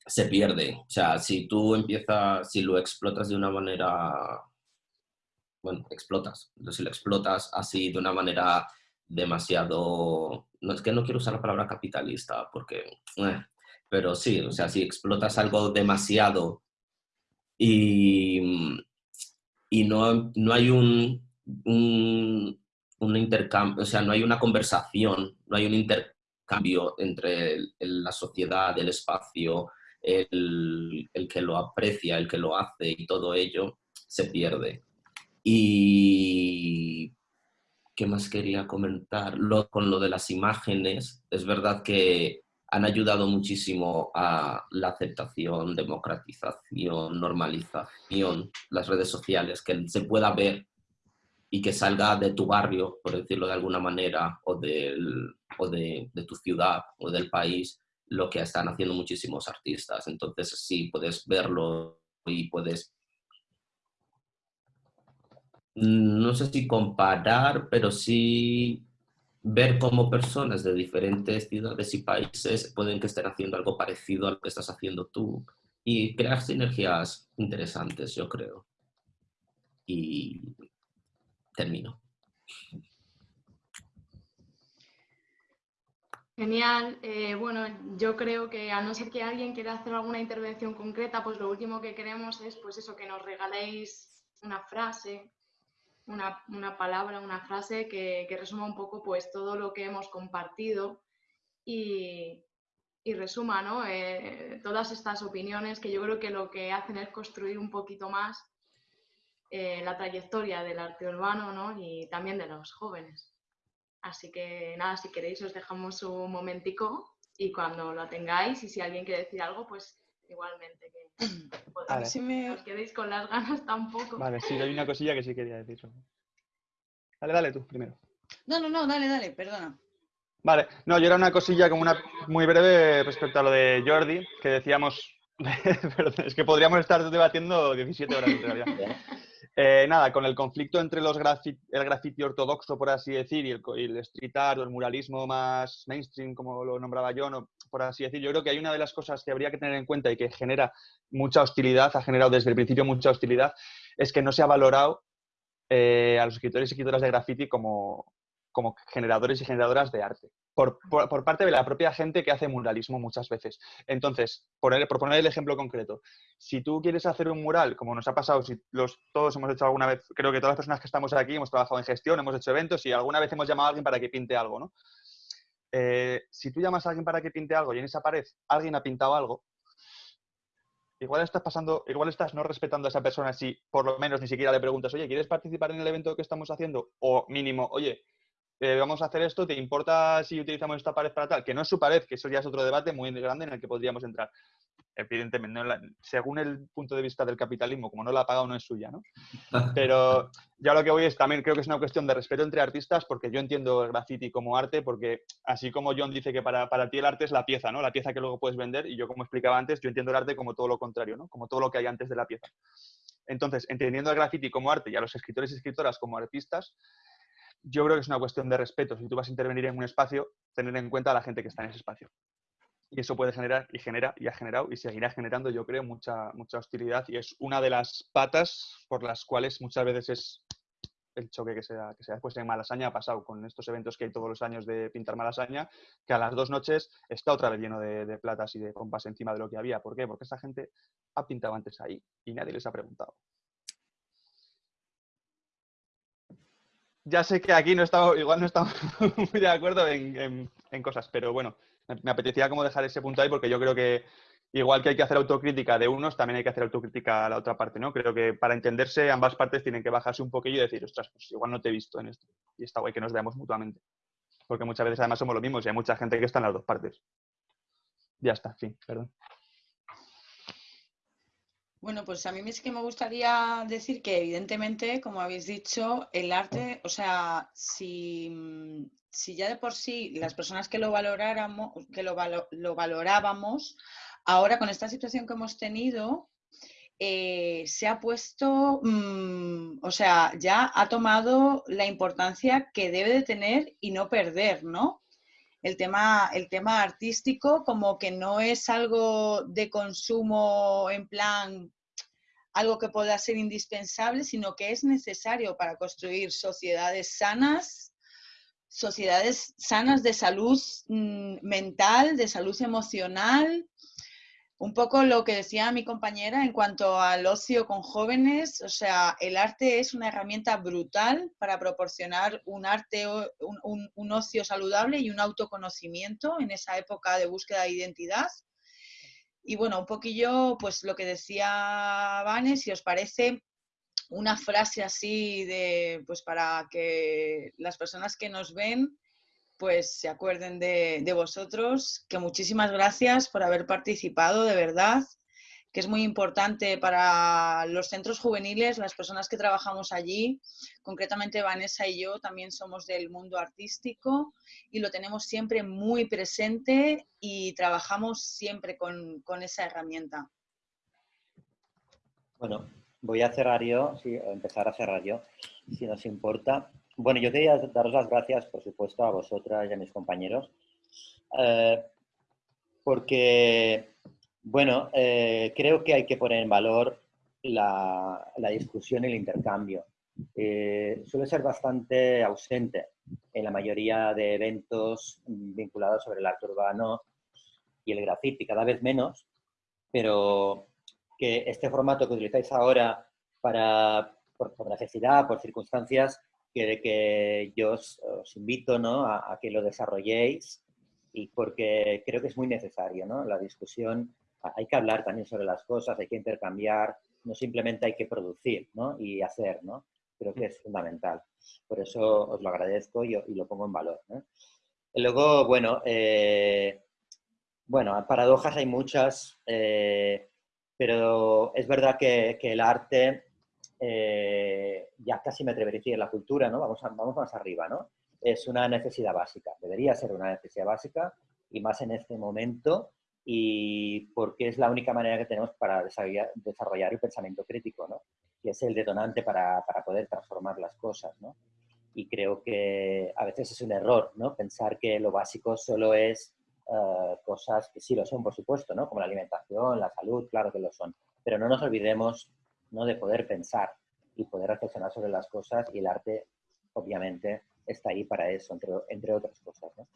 se pierde. O sea, si tú empiezas, si lo explotas de una manera, bueno, explotas, si lo explotas así de una manera demasiado, no es que no quiero usar la palabra capitalista, porque, eh, pero sí, o sea, si explotas algo demasiado y, y no, no hay un, un, intercambio, o sea, no hay una conversación, no hay un intercambio entre la sociedad, el espacio, el, que lo aprecia, el que lo hace y todo ello se pierde. Y ¿qué más quería comentar? con lo de las imágenes, es verdad que han ayudado muchísimo a la aceptación, democratización, normalización, las redes sociales, que se pueda ver y que salga de tu barrio, por decirlo de alguna manera, o, del, o de, de, tu ciudad o del país, lo que están haciendo muchísimos artistas. Entonces sí, puedes verlo y puedes, mm, no sé si comparar, pero sí ver cómo personas de diferentes ciudades y países pueden que estén haciendo algo parecido a lo que estás haciendo tú y crear sinergias interesantes, yo creo. Y termino. Genial. Eh, bueno, yo creo que a no ser que alguien quiera hacer alguna intervención concreta, pues lo último que queremos es pues eso, que nos regaléis una frase, una, palabra, una frase que, resuma un poco pues todo lo que hemos compartido y, resuma ¿no? Eh, todas estas opiniones que yo creo que lo que hacen es construir un poquito más eh, la trayectoria del arte urbano ¿no? y también de los jóvenes. Así que nada, si queréis os dejamos un momentico y cuando lo tengáis y si alguien quiere decir algo, pues igualmente que si me... os quedéis con las ganas tampoco. Vale, sí, hay una cosilla que sí quería decir. Dale, dale tú primero. No, no, no, dale, dale, perdona. Vale, no, yo era una cosilla como una muy breve respecto a lo de Jordi, que decíamos, Perdón, es que podríamos estar debatiendo 17 horas en realidad. Eh, nada, con el conflicto entre los el graffiti ortodoxo, por así decir, y el, street art o el muralismo más mainstream, como lo nombraba yo, no, por así decir, yo creo que hay una de las cosas que habría que tener en cuenta y que genera mucha hostilidad, ha generado desde el principio mucha hostilidad, es que no se ha valorado eh, a los escritores y escritoras de graffiti como, como generadores y generadoras de arte por, parte de la propia gente que hace muralismo muchas veces. Entonces, por, por, poner el ejemplo concreto, si tú quieres hacer un mural, como nos ha pasado, si todos hemos hecho alguna vez, creo que todas las personas que estamos aquí hemos trabajado en gestión, hemos hecho eventos y alguna vez hemos llamado a alguien para que pinte algo, ¿no? Eh, si tú llamas a alguien para que pinte algo y en esa pared alguien ha pintado algo, igual estás pasando, igual estás no respetando a esa persona si por lo menos ni siquiera le preguntas, oye, ¿quieres participar en el evento que estamos haciendo? O mínimo, oye, eh, vamos a hacer esto, ¿te importa si utilizamos esta pared para tal? Que no es su pared, que eso ya es otro debate muy grande en el que podríamos entrar. Evidentemente, según el punto de vista del capitalismo, como no la ha pagado, no es suya, ¿no? Pero ya lo que voy es también, creo que es una cuestión de respeto entre artistas, porque yo entiendo el graffiti como arte, porque así como John dice que para, para ti el arte es la pieza, ¿no? La pieza que luego puedes vender, y yo como explicaba antes, yo entiendo el arte como todo lo contrario, ¿no? Como todo lo que hay antes de la pieza. Entonces, entendiendo el graffiti como arte y a los escritores y escritoras como artistas, yo creo que es una cuestión de respeto. Si tú vas a intervenir en un espacio, tener en cuenta a la gente que está en ese espacio. Y eso puede generar y genera y ha generado y seguirá generando, yo creo, mucha, mucha hostilidad. Y es una de las patas por las cuales muchas veces es el choque que se da, que se en Malasaña ha pasado con estos eventos que hay todos los años de pintar Malasaña, que a las dos noches está otra vez lleno de, de platas y de pompas encima de lo que había. ¿Por qué? Porque esa gente ha pintado antes ahí y nadie les ha preguntado. ya sé que aquí no estamos, igual no estamos muy de acuerdo en, cosas, pero bueno, me apetecía como dejar ese punto ahí porque yo creo que igual que hay que hacer autocrítica de unos, también hay que hacer autocrítica a la otra parte, ¿no? Creo que para entenderse ambas partes tienen que bajarse un poquillo y decir, ostras, pues igual no te he visto en esto. Y está guay que nos veamos mutuamente. Porque muchas veces además somos lo mismos y hay mucha gente que está en las dos partes. Ya está, fin, perdón. Bueno, pues a mí sí que me gustaría decir que evidentemente, como habéis dicho, el arte, o sea, si, ya de por sí las personas que lo valoráramos, que lo, valorábamos, ahora con esta situación que hemos tenido, eh, se ha puesto, mm, o sea, ya ha tomado la importancia que debe de tener y no perder, ¿no? El tema, el tema artístico como que no es algo de consumo en plan algo que pueda ser indispensable, sino que es necesario para construir sociedades sanas, sociedades sanas de salud mm, mental, de salud emocional. Un poco lo que decía mi compañera en cuanto al ocio con jóvenes, o sea, el arte es una herramienta brutal para proporcionar un arte, un, un ocio saludable y un autoconocimiento en esa época de búsqueda de identidad. Y bueno, un poquillo, pues lo que decía Vane, si os parece una frase así de, pues para que las personas que nos ven, pues se acuerden de, de vosotros, que muchísimas gracias por haber participado, de verdad que es muy importante para los centros juveniles, las personas que trabajamos allí, concretamente Vanessa y yo también somos del mundo artístico y lo tenemos siempre muy presente y trabajamos siempre con, esa herramienta. Bueno, voy a cerrar yo, sí, empezar a cerrar yo, si nos importa. Bueno, yo quería daros las gracias, por supuesto, a vosotras y a mis compañeros, eh, porque bueno, eh, creo que hay que poner en valor la, discusión y el intercambio. Eh, suele ser bastante ausente en la mayoría de eventos vinculados sobre el arte urbano y el graffiti, cada vez menos, pero que este formato que utilizáis ahora para, por, necesidad, por circunstancias, que, que yo os, invito ¿no? a, a, que lo desarrolléis y porque creo que es muy necesario ¿no? la discusión hay que hablar también sobre las cosas, hay que intercambiar, no simplemente hay que producir ¿no? y hacer, ¿no? Creo que es fundamental. Por eso os lo agradezco y, lo pongo en valor. Y luego, bueno, eh, bueno, paradojas hay muchas, eh, pero es verdad que, el arte, eh, ya casi me atrevería a decir, la cultura, ¿no? Vamos, vamos más arriba, ¿no? Es una necesidad básica, debería ser una necesidad básica y más en este momento y porque es la única manera que tenemos para desarrollar, el pensamiento crítico, ¿no? que es el detonante para, para, poder transformar las cosas. ¿no? Y creo que a veces es un error ¿no? pensar que lo básico solo es uh, cosas que sí lo son, por supuesto, ¿no? como la alimentación, la salud, claro que lo son, pero no nos olvidemos ¿no? de poder pensar y poder reflexionar sobre las cosas y el arte, obviamente, está ahí para eso, entre, entre otras cosas. ¿no?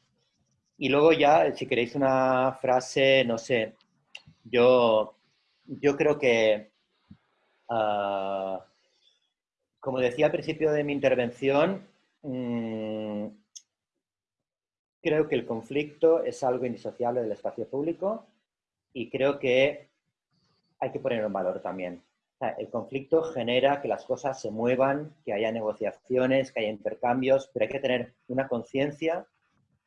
Y luego ya, si queréis una frase, no sé, yo, yo creo que, ah, como decía al principio de mi intervención, mm, creo que el conflicto es algo indisociable del espacio público y creo que hay que ponerlo en valor también. el conflicto genera que las cosas se muevan, que haya negociaciones, que haya intercambios, pero hay que tener una conciencia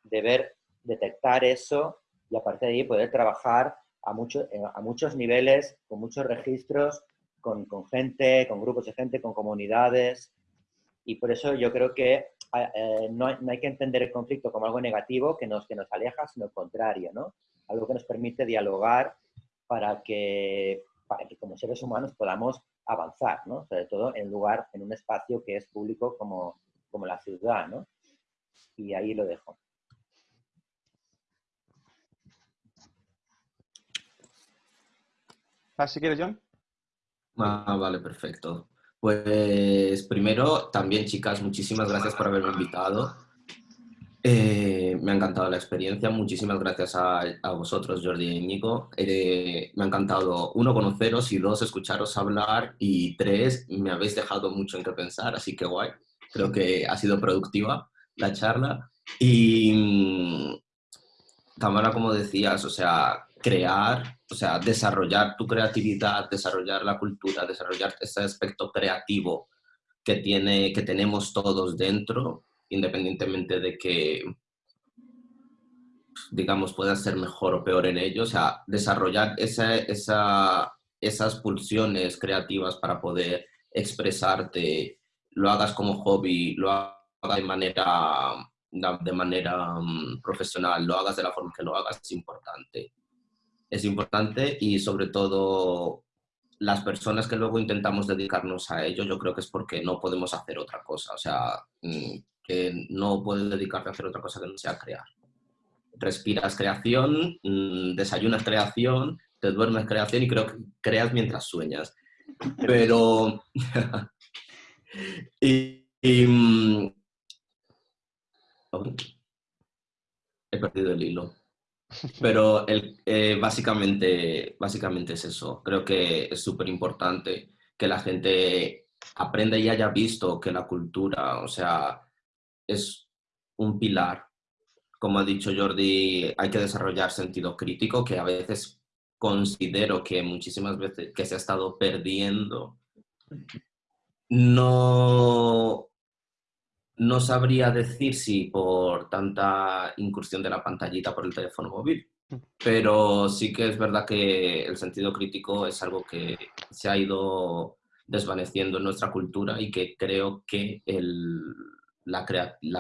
de ver, detectar eso y a partir de ahí poder trabajar a, a muchos niveles, con muchos registros, con, gente, con grupos de gente, con comunidades. Y por eso yo creo que eh, no, hay, que entender el conflicto como algo negativo que nos, que nos aleja, sino lo contrario, ¿no? Algo que nos permite dialogar para que, para que como seres humanos podamos avanzar, ¿no? Sobre todo en lugar, en un espacio que es público como, como la ciudad, ¿no? Y ahí lo dejo. Si quieres, John. Ah, vale, perfecto. Pues primero, también chicas, muchísimas gracias por haberme invitado. Eh, me ha encantado la experiencia, muchísimas gracias a, vosotros, Jordi y Nico. Eh, me ha encantado, uno, conoceros y dos, escucharos hablar y tres, me habéis dejado mucho en qué pensar, así que guay. Creo que ha sido productiva la charla. Y mm, Tamara, como decías, o sea, crear, o sea, desarrollar tu creatividad, desarrollar la cultura, desarrollar ese aspecto creativo que, tiene, que tenemos todos dentro, independientemente de que, digamos, puedas ser mejor o peor en ello, o sea, desarrollar esa, esa, esas pulsiones creativas para poder expresarte, lo hagas como hobby, lo hagas de manera, de manera mm, profesional, lo hagas de la forma que lo hagas, es importante es importante y sobre todo las personas que luego intentamos dedicarnos a ello, yo creo que es porque no podemos hacer otra cosa, o sea, mm, que no puedes dedicarte a hacer otra cosa que no sea crear. Respiras creación, mm, desayunas creación, te duermes creación y creo que creas mientras sueñas. Pero... mm, he perdido el hilo. Pero el, eh, básicamente, básicamente es eso. Creo que es súper importante que la gente aprenda y haya visto que la cultura, o sea, es un pilar. Como ha dicho Jordi, hay que desarrollar sentido crítico, que a veces considero que muchísimas veces que se ha estado perdiendo. No, no sabría decir si por tanta incursión de la pantallita por el teléfono móvil, pero sí que es verdad que el sentido crítico es algo que se ha ido desvaneciendo en nuestra cultura y que creo que la,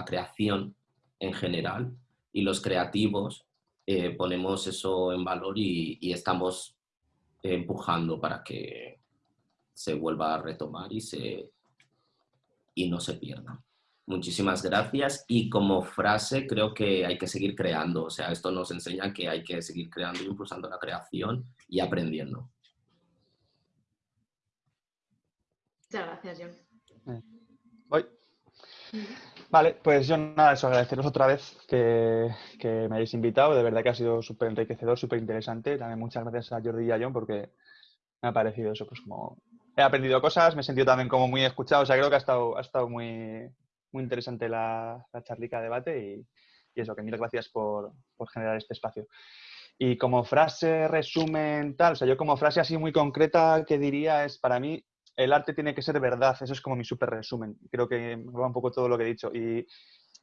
creación en general y los creativos eh, ponemos eso en valor y, y estamos empujando para que se vuelva a retomar y, se, y no se pierda. Muchísimas gracias. Y como frase, creo que hay que seguir creando. O sea, esto nos enseña que hay que seguir creando y impulsando la creación y aprendiendo. Muchas gracias, John. Voy. Vale, pues yo nada, eso, agradeceros otra vez que, que me hayáis invitado. De verdad que ha sido súper enriquecedor, súper interesante. También muchas gracias a Jordi y a John porque me ha parecido eso, pues como he aprendido cosas, me he sentido también como muy escuchado. O sea, creo que ha estado, ha estado muy, muy interesante la, la charlica debate y, eso, que mil gracias por, generar este espacio. Y como frase, resumen, tal, o sea, yo como frase así muy concreta que diría es, para mí, el arte tiene que ser verdad, eso es como mi súper resumen. Creo que va un poco todo lo que he dicho. Y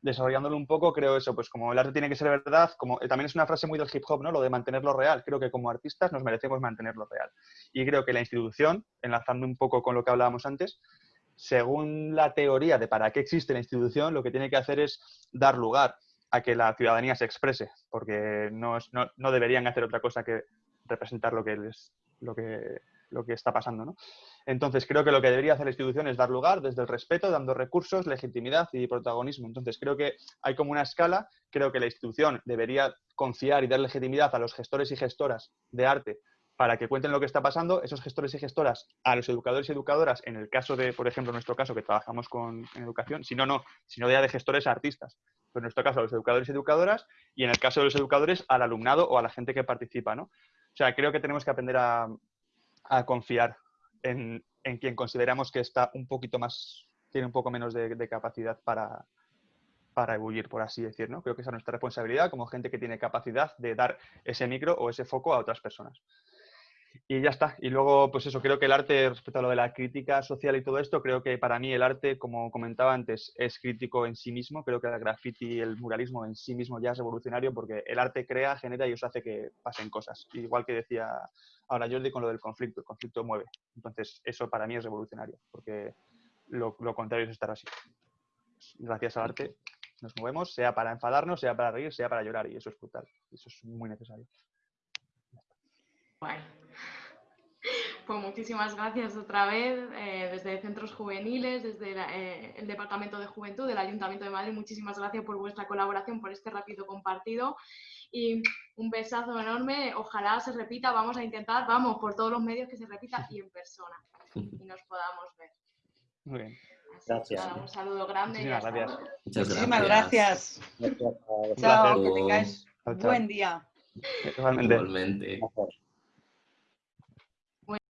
desarrollándolo un poco, creo eso, pues como el arte tiene que ser verdad, como eh, también es una frase muy del hip hop, ¿no? Lo de mantenerlo real. Creo que como artistas nos merecemos mantenerlo real. Y creo que la institución, enlazando un poco con lo que hablábamos antes, según la teoría de para qué existe la institución, lo que tiene que hacer es dar lugar a que la ciudadanía se exprese, porque no, no, deberían hacer otra cosa que representar lo que, les, lo que, lo que está pasando. ¿no? Entonces, creo que lo que debería hacer la institución es dar lugar desde el respeto, dando recursos, legitimidad y protagonismo. Entonces, creo que hay como una escala, creo que la institución debería confiar y dar legitimidad a los gestores y gestoras de arte para que cuenten lo que está pasando, esos gestores y gestoras, a los educadores y educadoras, en el caso de, por ejemplo, en nuestro caso, que trabajamos con, en educación, si no, no, sino ya de gestores a artistas. Pero en nuestro caso, a los educadores y educadoras, y en el caso de los educadores, al alumnado o a la gente que participa, ¿no? O sea, creo que tenemos que aprender a, confiar en, quien consideramos que está un poquito más, tiene un poco menos de, capacidad para, para por así decir, ¿no? Creo que esa es nuestra responsabilidad como gente que tiene capacidad de dar ese micro o ese foco a otras personas. Y ya está. Y luego, pues eso, creo que el arte, respecto a lo de la crítica social y todo esto, creo que para mí el arte, como comentaba antes, es crítico en sí mismo. Creo que el graffiti y el muralismo en sí mismo ya es revolucionario porque el arte crea, genera y os hace que pasen cosas. Igual que decía ahora Jordi con lo del conflicto, el conflicto mueve. Entonces, eso para mí es revolucionario porque lo, lo contrario es estar así. Gracias al arte nos movemos, sea para enfadarnos, sea para reír, sea para llorar y eso es brutal. Eso es muy necesario. Bueno. Pues muchísimas gracias otra vez eh, desde Centros Juveniles, desde eh, el Departamento de Juventud del Ayuntamiento de Madrid. Muchísimas gracias por vuestra colaboración, por este rápido compartido y un besazo enorme. Ojalá se repita, vamos a intentar, vamos, por todos los medios que se repita y en persona y nos podamos ver. Muy bien. Gracias. Nada, un saludo grande. y Muchísimas hasta gracias. Muchísimas gracias. Gracias. Chao, que tengáis Chao, chao. buen día. Igualmente.